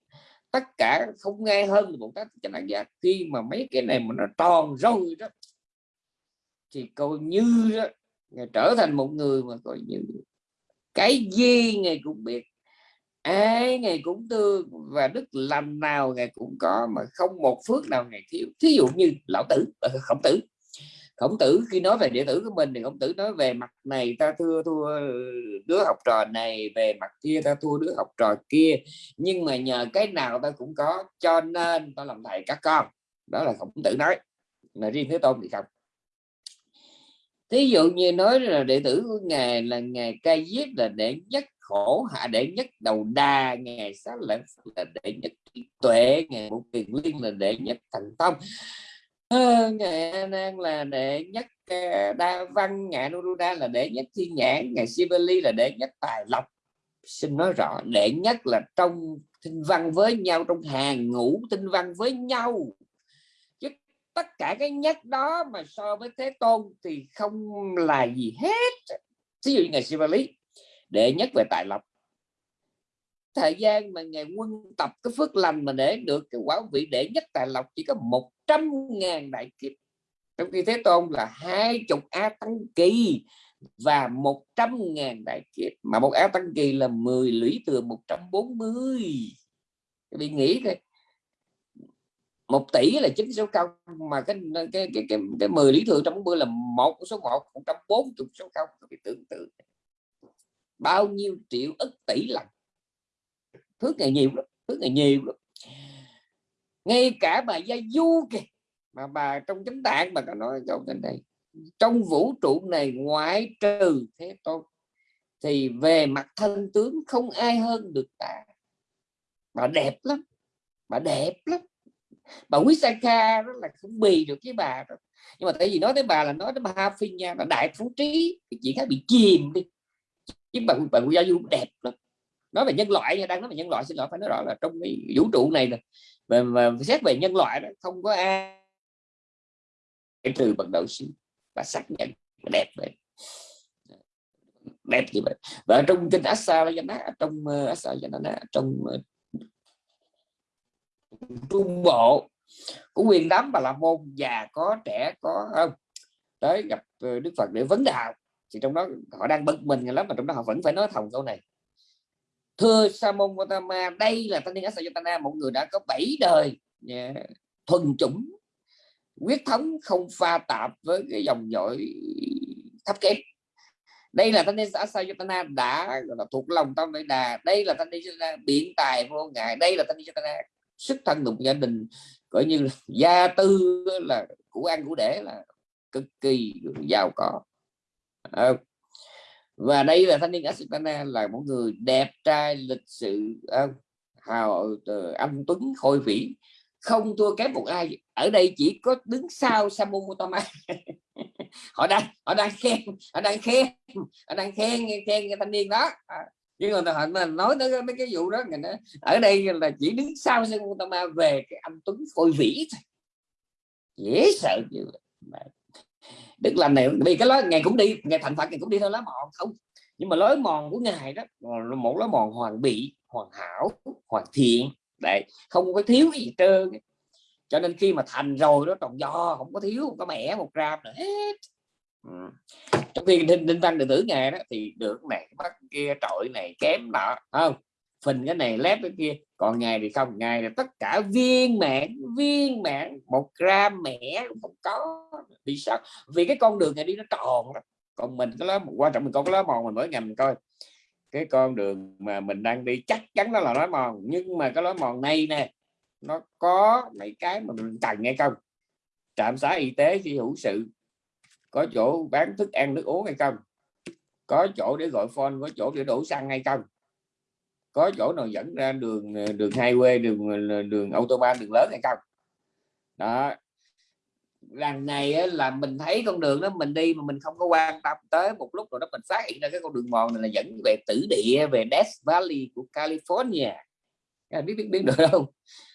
[SPEAKER 1] Tất cả không nghe hơn một cách chánh đẳng giác. Khi mà mấy cái này mà nó tròn rồi đó thì coi như đó, trở thành một người mà coi như cái gì ngài cũng biết ai ngày cũng thương và đức lành nào ngày cũng có mà không một phước nào ngày thiếu. Thí dụ như lão tử ờ, khổng tử khổng tử khi nói về đệ tử của mình thì khổng tử nói về mặt này ta thua thua đứa học trò này, về mặt kia ta thua đứa học trò kia. Nhưng mà nhờ cái nào ta cũng có, cho nên ta làm thầy các con. Đó là khổng tử nói. Là riêng thế tôn thì không. Thí dụ như nói là đệ tử của ngài là ngài ca giết là đệ nhất khổ hạ, đệ nhất đầu đà, ngài sáng lãnh là đệ nhất tuệ, ngài một tiền liên là đệ nhất thành tông à, ngày nan là đệ nhất ờ, đa văn ngài nuruda là đệ nhất thiên nhãn ngày sibeli là đệ nhất tài lộc. Xin nói rõ đệ nhất là trong tinh văn với nhau trong hàng ngũ tinh văn với nhau. Chứ tất cả cái nhất đó mà so với thế tôn thì không là gì hết. Ví dụ như ngày Sivali đệ nhất về tài lộc thời gian mà ngày quân tập cái phước lành mà để được cái quả vị đệ nhất tài lộc chỉ có 100 ngàn đại kiếp. Trong khi Thế Tôn là hai chục A Tăng Kỳ và 100 ngàn đại kiếp mà một A Tăng Kỳ là 10 lũy thừa 140 các bạn nghĩ thôi một tỷ là chính số không mà cái cái cái cái, cái 10 lý thừa 140 là một số một 140 số không các bạn tưởng tượng. Bao nhiêu triệu ức tỷ lần phước ngày nhiều lắm phước ngày nhiều lắm. Ngay cả bà gia du kìa, mà bà trong chánh tạng mà có nói câu trên đây trong vũ trụ này ngoại trừ thế tôn, thì về mặt thân tướng không ai hơn được ta bà đẹp lắm, bà đẹp lắm. Bà quý Saka đó là không bì được với bà đó. nhưng mà tại vì nói tới bà là nói tới bà phi nha là đại phú trí thì chị khác bị chìm đi. Chứ bà bà gia du đẹp lắm nói về nhân loại nha đang nói về nhân loại xin lỗi phải nói rõ là trong cái vũ trụ này là và, và xét về nhân loại đó không có ai từ bằng đầu sư và xác nhận đẹp vậy. Đẹp như vậy. Và trong kinh Asa trong ờ, uh, Asa trong ờ, trung bộ của quyền đám bà la môn già có trẻ có không tới gặp ờ, Đức Phật để vấn đạo thì trong đó họ đang bực mình lắm mà trong đó họ vẫn phải nói thòng câu này thưa Samon Gautama đây là thanh niên Asajatana một người đã có 7 đời yeah, thuần chủng quyết thống không pha tạp với cái dòng dõi thấp kém. Đây là thanh niên Asajatana đã là thuộc lòng tâm đại đà. Đây là thanh niên biện tài vô ngại. Đây là thanh niên sức thân đụng gia đình coi như là gia tư là của ăn của để là cực kỳ giàu có và đây là thanh niên Asitana là một người đẹp trai lịch sự uh, hào ờ, uh, anh tuấn khôi vĩ. Không thua kém một ai. Ở đây chỉ có đứng sau Samu Mutama. Họ đang họ đang khen họ đang khen họ đang khen khen cái thanh niên đó. À, nhưng mà họ nói tới mấy cái vụ đó ở đây là chỉ đứng sau Samu Mutama về cái anh tuấn khôi vĩ thôi. Dễ sợ như vậy đức lành này vì cái lối ngày cũng đi ngày thành phật ngày cũng đi theo lá mòn không. Nhưng mà lối mòn của ngài đó một lối mòn hoàn bị hoàn hảo hoàn thiện. Đấy không có thiếu gì trơn. Cho nên khi mà thành rồi đó tròn do không có thiếu không có mẻ một gram nữa hết. Ừ. trong khi đinh, đinh văn đệ tử ngài đó thì được này bắt kia trội này kém nọ không? Phình cái này, lép cái kia. Còn ngày thì không, ngày là tất cả viên mãn viên mãn. Một gram mẻ cũng không có. Vì sao? Vì cái con đường này đi nó tròn đó. còn mình cái lá, quan trọng mình có cái lá mòn mình mỗi ngày mình coi. Cái con đường mà mình đang đi chắc chắn nó là lá mòn. Nhưng mà cái lá mòn này nè, nó có mấy cái mà mình cần hay không? Trạm xá y tế khi hữu sự, có chỗ bán thức ăn nước uống hay không? Có chỗ để gọi phone, có chỗ để đổ xăng hay không? Có chỗ nào dẫn ra đường ờ, đường hai quê đường ờ, đường autobahn đường lớn hay không? Đó. Lần này á là mình thấy con đường đó mình đi mà mình không có quan tâm tới một lúc rồi đó mình phát hiện ra cái con đường mòn này là dẫn về tử địa về Death Valley của California. Biết biết biết được không?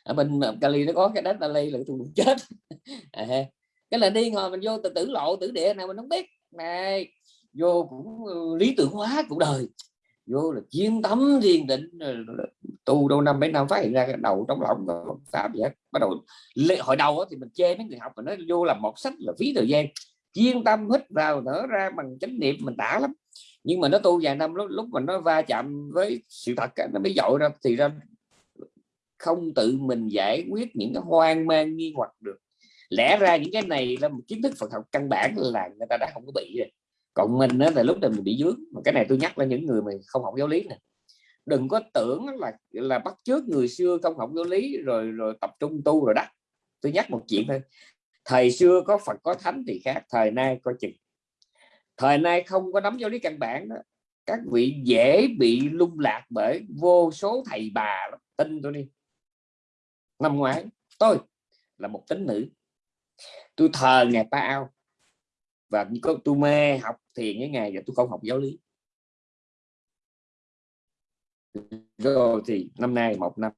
[SPEAKER 1] Ở bên ờ, Cali nó có cái Death Valley là tôi chết. À, cái là đi ngồi mình vô từ tử lộ tử địa nào mình không biết. Này vô cũng ừ, lý tưởng hóa cuộc đời vô là chiến tâm thiên định tu đâu năm mấy năm phát hiện ra cái đầu trong lòng pháp vậy bắt đầu hồi đầu thì mình chê mấy người học mình nói vô làm một sách là phí thời gian. Chuyên tâm hít vào nở ra bằng chánh niệm mình tả lắm. Nhưng mà nó tu vài năm, lúc lúc mà nó va chạm với sự thật nó mới dội ra. Thì ra không tự mình giải quyết những cái hoang mang nghi hoặc được. Lẽ ra những cái này là một kiến thức Phật học căn bản là người ta đã không có bị rồi còn mình đó là lúc này mình bị dướng mà cái này tôi nhắc là những người mà không học giáo lý này đừng có tưởng là là bắt trước người xưa không học giáo lý, rồi rồi tập trung tu rồi đó. Tôi nhắc một chuyện thôi. Thời xưa có Phật, có thánh thì khác, thời nay coi chừng. Thời nay không có nắm giáo lý căn bản đó. Các vị dễ bị lung lạc bởi vô số thầy bà tin tôi đi. Năm ngoái, tôi là một tính nữ. Tôi thờ ngày pa ao và tôi mê học thiền với ngày và tôi không học giáo lý. Rồi thì năm nay một năm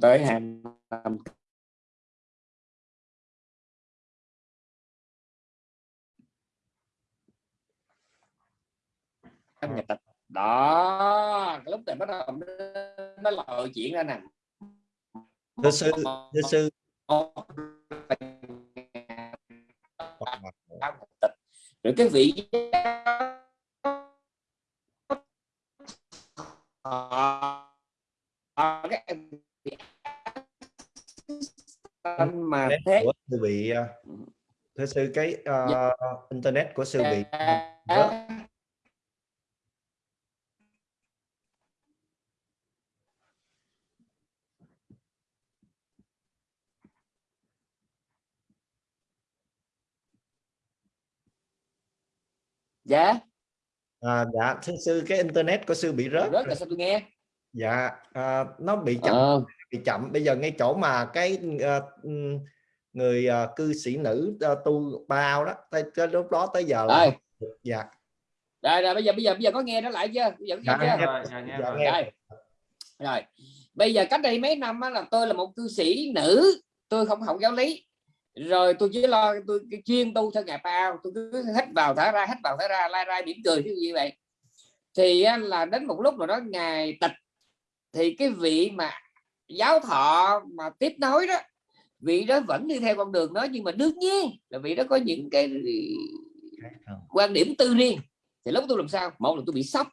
[SPEAKER 1] tới hai năm. Ngày tịch đó lúc này bắt đầu nó lòi chuyện ra nè.
[SPEAKER 2] Thưa sư thưa sư
[SPEAKER 1] rồi cái vị
[SPEAKER 2] mà thế của sư bị à, thưa sư cái uh, internet của sư bị rớt
[SPEAKER 1] dạ
[SPEAKER 2] à, dạ thưa sư cái internet của sư bị rớt
[SPEAKER 1] rớt là sao tôi nghe.
[SPEAKER 2] Dạ à, nó bị chậm à. bị chậm. Bây giờ ngay chỗ mà cái uh, người uh, cư sĩ nữ uh, tu bao đó tới, tới lúc đó tới giờ là dạ.
[SPEAKER 1] Rồi rồi bây giờ bây giờ bây giờ có nghe nó lại chưa? Bây giờ
[SPEAKER 2] dạ,
[SPEAKER 1] nghe
[SPEAKER 2] chưa? Rồi, dạ, nghe dạ, nghe.
[SPEAKER 1] Rồi. rồi. Bây giờ cách đây mấy năm là tôi là một cư sĩ nữ tôi không học giáo lý. Rồi tôi chỉ lo tôi chuyên tu theo ngày bao tôi cứ hít vào thở ra hít vào thở ra lai ra mỉm cười như vậy thì là đến một lúc rồi đó ngày tịch. Thì cái vị mà giáo thọ mà tiếp nối đó vị đó vẫn đi theo con đường đó nhưng mà đương nhiên là vị đó có những cái quan điểm tư riêng. Thì lúc tôi làm sao? Một là tôi bị sốc.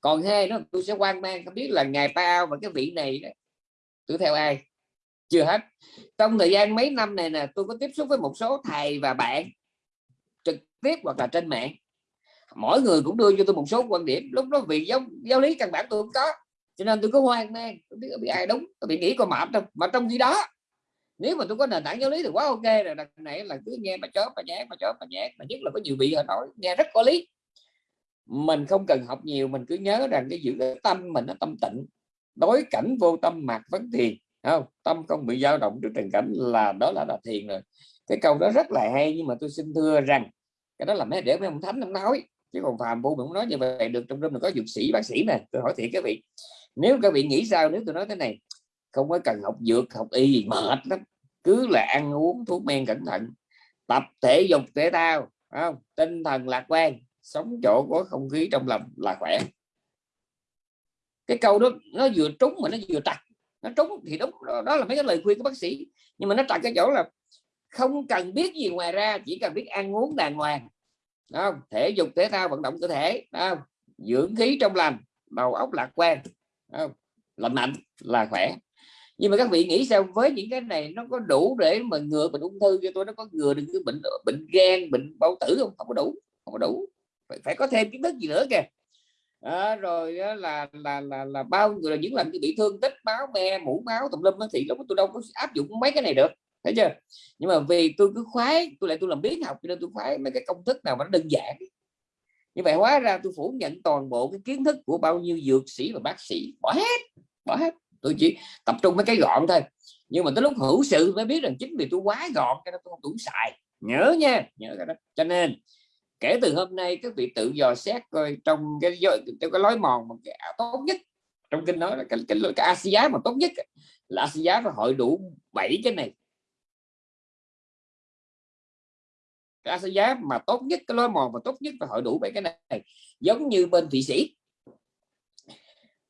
[SPEAKER 1] Còn hai nó tôi sẽ quan mang không biết là ngày bao và cái vị này đó, tôi theo ai? Chưa hết. Trong thời gian mấy năm này nè tôi có tiếp xúc với một số thầy và bạn trực tiếp hoặc là trên mạng mỗi người cũng đưa cho tôi một số quan điểm. Lúc đó vì giáo giáo lý căn bản tôi không có. Cho nên tôi có hoang mang. Tôi biết bị ai đúng tôi bị nghĩ có mệt đâu mà trong khi đó, nếu mà tôi có nền tảng giáo lý thì quá ok rồi. Đằng này là cứ nghe mà chó mà nhát, mà chó mà nhát. Mà nhất là có nhiều vị họ nói, nghe rất có lý. Mình không cần học nhiều, mình cứ nhớ rằng cái giữ cái tâm mình nó tâm tịnh. Đối cảnh vô tâm mạc vấn thiền. Không? Tâm không bị dao động trước tình cảnh là, đó là là thiền rồi. Cái câu đó rất là hay, nhưng mà tôi xin thưa rằng, cái đó là mấy để mấy ông thánh ông nói chứ còn phàm phu mình nói như vậy được. Trong rừng có dược sĩ bác sĩ nè tôi hỏi thiệt các vị. Nếu các vị nghĩ sao nếu tôi nói thế này? Không có cần học dược học y gì mệt lắm. Cứ là ăn uống thuốc men cẩn thận. Tập thể dục thể thao không? Tinh thần lạc quan. Sống chỗ có không khí trong lòng là khỏe. Cái câu đó nó vừa trúng mà nó vừa trật. Nó trúng thì đúng. Đó, đó là mấy cái lời khuyên của bác sĩ. Nhưng mà nó trật cái chỗ là không cần biết gì ngoài ra chỉ cần biết ăn uống đàng hoàng không? thể dục thể thao vận động cơ thể không? dưỡng khí trong lành đầu óc lạc quan không? lành mạnh là khỏe nhưng mà các vị nghĩ sao với những cái này nó có đủ để mà ngừa bệnh ung thư cho tôi nó có ngừa được cái bệnh bệnh gan bệnh bao tử không không có đủ không có đủ phải, phải có thêm kiến thức gì nữa kìa à, rồi đó là là là là bao người là những lần bị thương tích máu me mũ máu tùm lum thì lúc tôi đâu có áp dụng mấy cái này được thấy chưa? Nhưng mà vì tôi cứ khoái tôi lại tôi làm biến học cho nên tôi khoái mấy cái công thức nào mà nó đơn giản. Như vậy hóa ra tôi phủ nhận toàn bộ cái kiến thức của bao nhiêu dược sĩ và bác sĩ. Bỏ hết bỏ hết. Tôi chỉ tập trung mấy cái gọn thôi. Nhưng mà tới lúc hữu sự mới biết rằng chính vì tôi quá gọn cho nên tôi không đủ xài. Nhớ nha nhớ cái đó. Cho nên kể từ hôm nay các vị tự dò xét coi trong cái trong cái lối mòn mà cái tốt nhất trong kinh nói là cái cái, cái, cái Asia mà tốt nhất là Asia phải hội đủ bảy cái này. Cái giá mà tốt nhất, cái lối mòn mà tốt nhất phải hội đủ bảy cái này. Giống như bên thụy sĩ.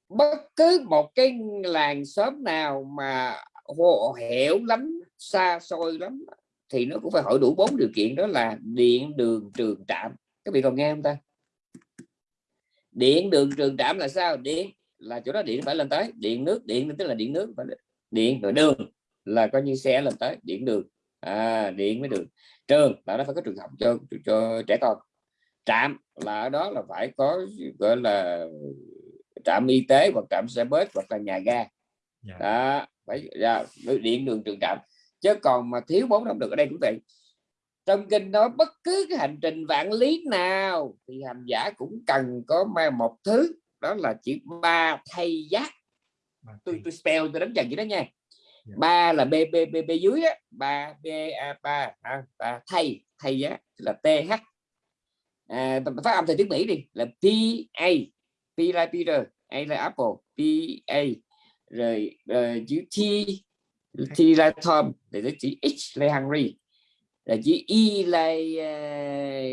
[SPEAKER 1] Bất cứ một cái làng xóm nào mà hồ, hẻo lắm xa xôi lắm, thì nó cũng phải hội đủ bốn điều kiện, đó là điện, đường, trường trạm. Các vị còn nghe không ta? Điện, đường, trường trạm là sao? Điện là chỗ đó điện phải lên tới. Điện nước, điện tức là điện nước điện rồi đường là coi như xe lên tới, điện đường à, điện với đường trường là nó phải có trường học cho cho trẻ con trạm là ở đó là phải có gọi là trạm y tế hoặc trạm xe bus hoặc là nhà ga yeah. Dạ. đó phải ra điện đường trường trạm chứ còn mà thiếu bốn năm được ở đây cũng vậy trong kinh nói bất cứ cái hành trình vạn lý nào thì hành giả cũng cần có một thứ đó là chữ ba thay giác tôi tôi spell tôi đánh dần vậy đó nha Dạ. Ba là b b b b dưới á. Ba b a ba à, thay thay giá là th à, phát âm theo tiếng mỹ đi là p a. P là peter a là apple. P a. Rồi, rồi chữ t t là tom để chữ h là hungry. Là chữ e là
[SPEAKER 2] uh,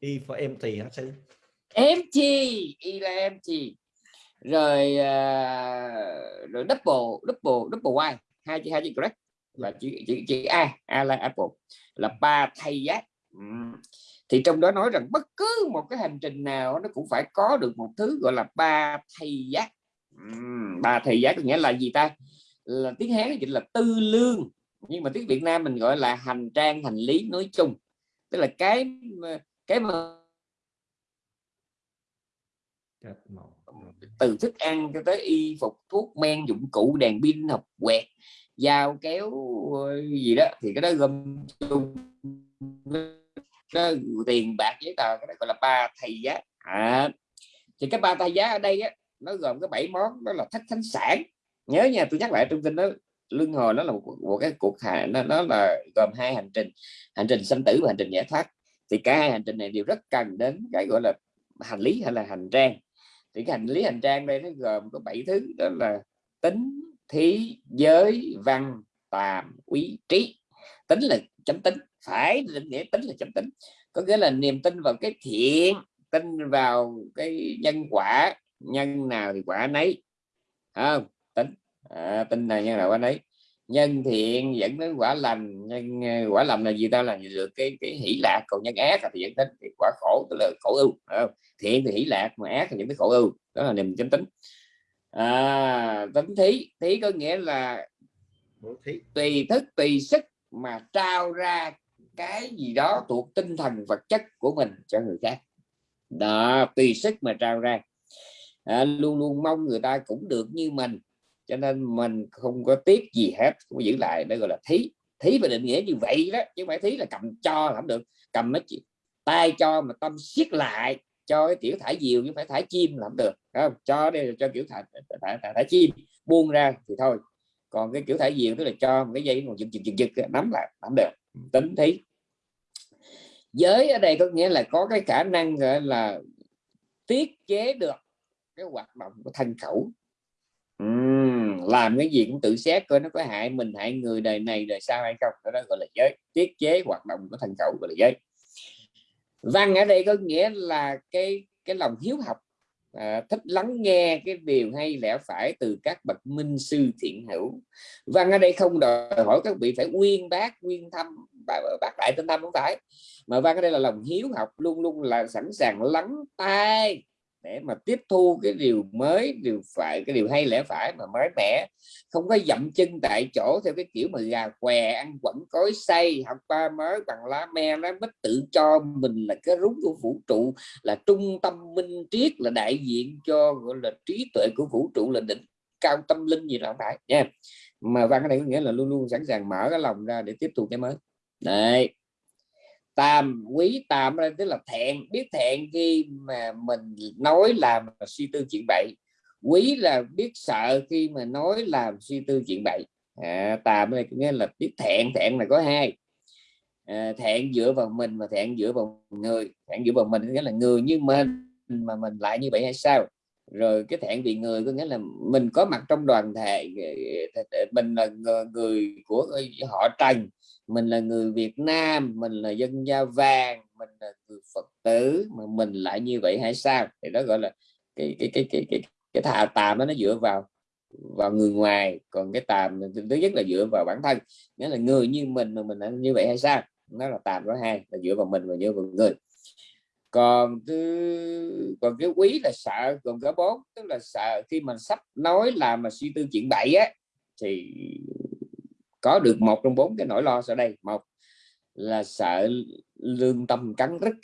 [SPEAKER 2] e for empty hả sư
[SPEAKER 1] empty y là empty rồi uh, rồi double double double y. Hai chữ hai chữ correct. Là chữ chữ chữ a a là apple. Là ba thay giác thì trong đó nói rằng bất cứ một cái hành trình nào nó cũng phải có được một thứ gọi là ba thay giác ba thay giác nghĩa là gì ta? Là tiếng hán chính là tư lương. Nhưng mà tiếng việt nam mình gọi là hành trang hành lý nói chung. Tức là cái cái mà từ thức ăn cho tới y phục thuốc men dụng cụ đèn pin học quẹt dao kéo gì đó. Thì cái đó gồm tiền bạc giấy tờ cái đó gọi là ba thầy giá. À, thì cái ba thầy giá ở đây á, nó gồm có bảy món đó là thách thánh sản. Nhớ nha tôi nhắc lại trong kinh đó luân hồi nó là một, một cái cuộc hạ nó, nó là gồm hai hành trình hành trình sanh tử và hành trình giải thoát. Thì cả hai hành trình này đều rất cần đến cái gọi là hành lý hay là hành trang thì cái hành lý hành trang đây nó gồm có bảy thứ đó là tính thí giới văn tàm quý trí. Tính là chấm tính phải định nghĩa tính là chấm tính. Có nghĩa là niềm tin vào cái thiện tin vào cái nhân quả nhân nào thì quả nấy. Không? Tính. À, tin là nhân nào quả nấy nhân thiện dẫn đến quả lành nhân ờ, quả lành là gì ta? Là được cái cái hỷ lạc còn nhân ác thì dẫn đến cái quả khổ tức là khổ ưu thiện thì hỷ lạc mà ác thì dẫn đến khổ ưu. Đó là niềm chánh tính. À, tính thí. Thí có nghĩa là tùy thức tùy sức mà trao ra cái gì đó thuộc tinh thần vật chất của mình cho người khác. Đó tùy sức mà trao ra. À, luôn luôn mong người ta cũng được như mình cho nên mình không có tiếc gì hết không giữ lại đây gọi là thí. Thí về định nghĩa như vậy đó chứ không phải thí là cầm cho không được. Cầm mấy tay cho mà tâm siết lại cho cái kiểu thả diều nhưng phải thả chim làm được không? Cho đây là cho kiểu thả, thả, thả, thả chim buông ra thì thôi. Còn cái kiểu thả diều tức là cho một cái dây còn giật giật giật giật nắm lại nắm được. Tính thí. Giới ở đây có nghĩa là có cái khả năng gọi là tiết chế được cái hoạt động của thân khẩu làm cái gì cũng tự xét coi nó có hại mình hại người đời này đời sau hay không. Đó, đó gọi là giới tiết chế hoạt động của thần khẩu gọi là giới. Văn ở đây có nghĩa là cái cái lòng hiếu học. À, thích lắng nghe cái điều hay lẽ phải từ các bậc minh sư thiện hữu. Văn ở đây không đòi hỏi các vị phải uyên bác nguyên thăm bác đại tinh thâm không phải. Mà văn ở đây là lòng hiếu học luôn luôn là sẵn sàng lắng tai để mà tiếp thu cái điều mới, điều phải, cái điều hay lẽ phải mà mới mẻ. Không có dậm chân tại chỗ theo cái kiểu mà gà què ăn quẩn cối say học ba mới bằng lá me nó mít tự cho mình là cái rúng của vũ trụ, là trung tâm minh triết, là đại diện cho, gọi là, trí tuệ của vũ trụ, là đỉnh cao tâm linh gì là không phải nha. Mà văn cái này có nghĩa là luôn luôn sẵn sàng mở cái lòng ra để tiếp thu cái mới. Đấy tam quý tam tức là thẹn biết thẹn khi mà mình nói làm suy tư chuyện bậy. Quý là biết sợ khi mà nói làm suy tư chuyện bậy. À, tàm đây nghĩa là biết thẹn thẹn là có hai. À, thẹn dựa vào mình và thẹn dựa vào người. Thẹn dựa vào mình nghĩa là người như mình mà mình lại như vậy hay sao? Rồi cái thẹn vì người có nghĩa là mình có mặt trong đoàn thể mình là người của họ trần mình là người Việt Nam, mình là dân da vàng, mình là người Phật tử, mà mình lại như vậy hay sao? Thì đó gọi là cái cái cái cái cái cái thà, tàm đó nó dựa vào vào người ngoài. Còn cái tàm thứ nhất là dựa vào bản thân. Nghĩa là người như mình mà mình là như vậy hay sao? Nó là tàm đó hai, là dựa vào mình và dựa vào người. Còn thứ, còn cái quý là sợ, còn cái bốn tức là sợ khi mình sắp nói làm mà suy tư chuyện bậy á, thì có được một trong bốn cái nỗi lo sau đây. Một là sợ lương tâm cắn rứt.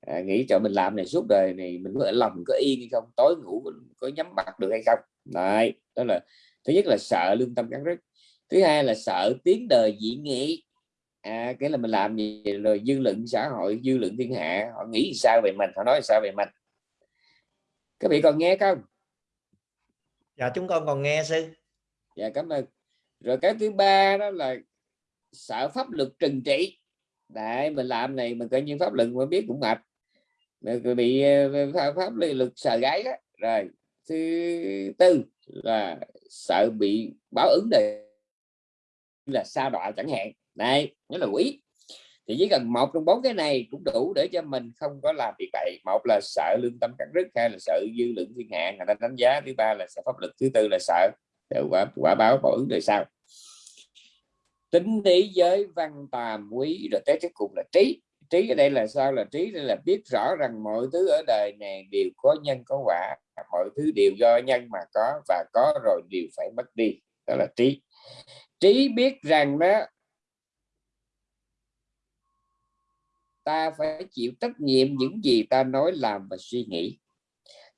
[SPEAKER 1] À, nghĩ cho mình làm này suốt đời này mình có lòng có yên hay không tối ngủ có nhắm mắt được hay không. Đấy đó là thứ nhất là sợ lương tâm cắn rứt. Thứ hai là sợ tiếng đời dị nghị. À, cái là mình làm gì rồi dư luận xã hội dư luận thiên hạ họ nghĩ sao về mình họ nói sao về mình. Các vị còn nghe không?
[SPEAKER 2] Dạ chúng con còn nghe sư.
[SPEAKER 1] Dạ cảm ơn rồi cái thứ ba đó là sợ pháp luật trừng trị. Đại mình làm này mình coi như pháp luật mà biết cũng mệt. Mình bị ờ, ờ, pháp, pháp luật sợ gáy đó. Rồi thứ tư là sợ bị báo ứng đời là sa đọa chẳng hạn. Đây nhớ là quỷ thì chỉ cần một trong bốn cái này cũng đủ để cho mình không có làm việc bậy. Một là sợ lương tâm cắt rứt hai là sợ dư luận thiên hạ người ta đánh giá thứ ba là sợ pháp luật thứ tư là sợ ờ, quả quả báo báo ứng đời sau tính lý giới, văn tàm, quý, rồi tới cuối cùng là trí. Trí ở đây là sao? Là trí đây là biết rõ rằng mọi thứ ở đời này đều có nhân, có quả. Mọi thứ đều do nhân mà có, và có rồi đều phải mất đi. Đó là trí. Trí biết rằng đó, ta phải chịu trách nhiệm những gì ta nói, làm và suy nghĩ.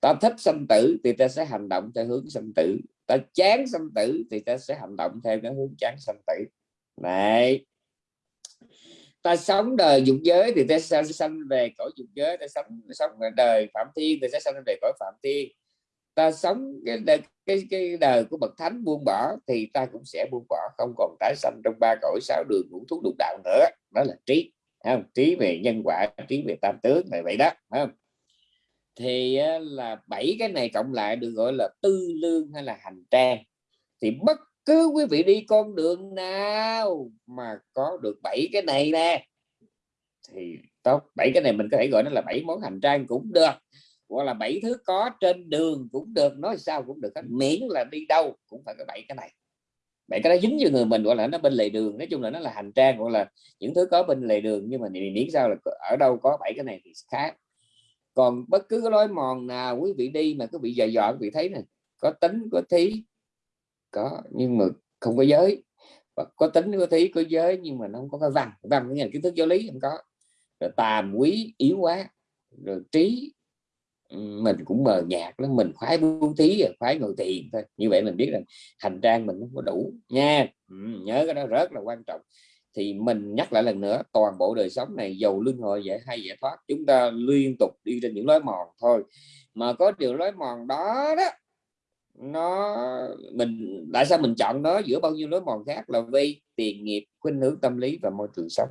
[SPEAKER 1] Ta thích sanh tử thì ta sẽ hành động theo hướng sanh tử. Ta chán sanh tử thì ta sẽ hành động theo cái hướng chán sanh tử này ta sống đời dục giới thì ta sẽ sanh về cõi dục giới ta sống sống đời phạm thiên thì sẽ sanh về cõi phạm thiên ta sống cái đời, cái cái đời của bậc thánh buông bỏ thì ta cũng sẽ buông bỏ không còn tái sanh trong ba cõi sáu đường ngũ thú lục đạo nữa. Đó là trí không? Trí về nhân quả trí về tam tướng này vậy đó không? Thì là bảy cái này cộng lại được gọi là tư lương hay là hành trang. Thì bất cứ quý vị đi con đường nào mà có được bảy cái này nè. Thì tốt, bảy cái này mình có thể gọi nó là bảy món hành trang cũng được, hoặc là bảy thứ có trên đường cũng được, nói sao cũng được miễn là đi đâu cũng phải có bảy cái này. Bảy cái đó dính cho người mình, gọi là nó bên lề đường, nói chung là nó là hành trang, gọi là những thứ có bên lề đường, nhưng mà miễn sao là ở đâu có bảy cái này thì khác. Còn bất cứ cái lối mòn nào quý vị đi mà cứ bị dò dò, quý vị thấy này có tính, có thí có nhưng mà không có giới. Và có tính có thí có giới nhưng mà nó không có cái văn. Văn cái ngành kiến thức giáo lý không có. Rồi tàm quý yếu quá. Rồi trí mình cũng mờ nhạt lắm. Mình khoái bố thí khoái ngồi tiền thôi. Như vậy mình biết rằng hành trang mình không có đủ. Nha ừ, nhớ cái đó rất là quan trọng. Thì mình nhắc lại lần nữa toàn bộ đời sống này giàu luân hồi dễ hay giải thoát. Chúng ta liên tục đi trên những lối mòn thôi. Mà có điều lối mòn đó đó nó mình tại sao mình chọn nó giữa bao nhiêu lối mòn khác là vì tiền nghiệp khuynh hướng tâm lý và môi trường sống.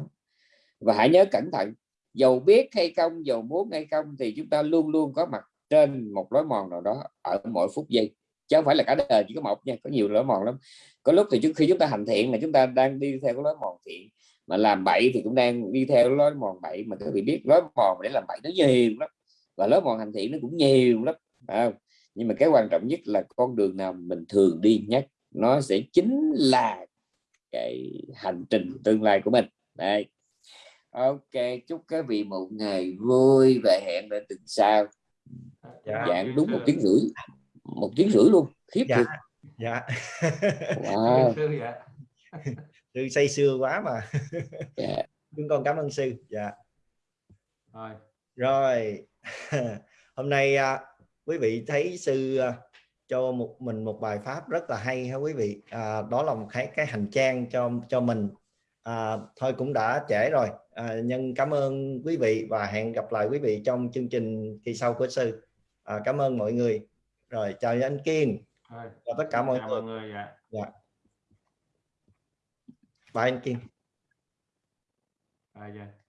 [SPEAKER 1] Và hãy nhớ cẩn thận dầu biết hay không dầu muốn hay không thì chúng ta luôn luôn có mặt trên một lối mòn nào đó ở mỗi phút giây. Chứ không phải là cả đời chỉ có một nha có nhiều lối mòn lắm. Có lúc thì trước khi chúng ta hành thiện mà chúng ta đang đi theo cái lối mòn thiện mà làm bậy thì cũng đang đi theo lối mòn bậy mà các vị biết lối mòn để làm bậy nó nhiều lắm. Và lối mòn hành thiện nó cũng nhiều lắm à, nhưng mà cái quan trọng nhất là con đường nào mình thường đi nhất nó sẽ chính là cái hành trình tương lai của mình. Đây ok chúc các vị một ngày vui và hẹn lại tuần sau. Dạ. giảng đúng một tiếng rưỡi một tiếng rưỡi luôn khiếp
[SPEAKER 2] dạ. dạ. Wow. sư say sưa quá mà. Dạ. chúng con cảm ơn sư. Dạ. Rồi. Rồi. Hôm nay à, quý vị thấy sư à, cho một mình một bài pháp rất là hay ha quý vị. À, đó là một cái cái hành trang cho cho mình. À, thôi cũng đã trễ rồi. À, nhân cảm ơn quý vị và hẹn gặp lại quý vị trong chương trình kỳ sau của sư. À, cảm ơn mọi người. Rồi chào anh Kiên. Rồi, chào tất cả mọi người, mọi người. dạ. dạ. bye anh Kiên. À, dạ.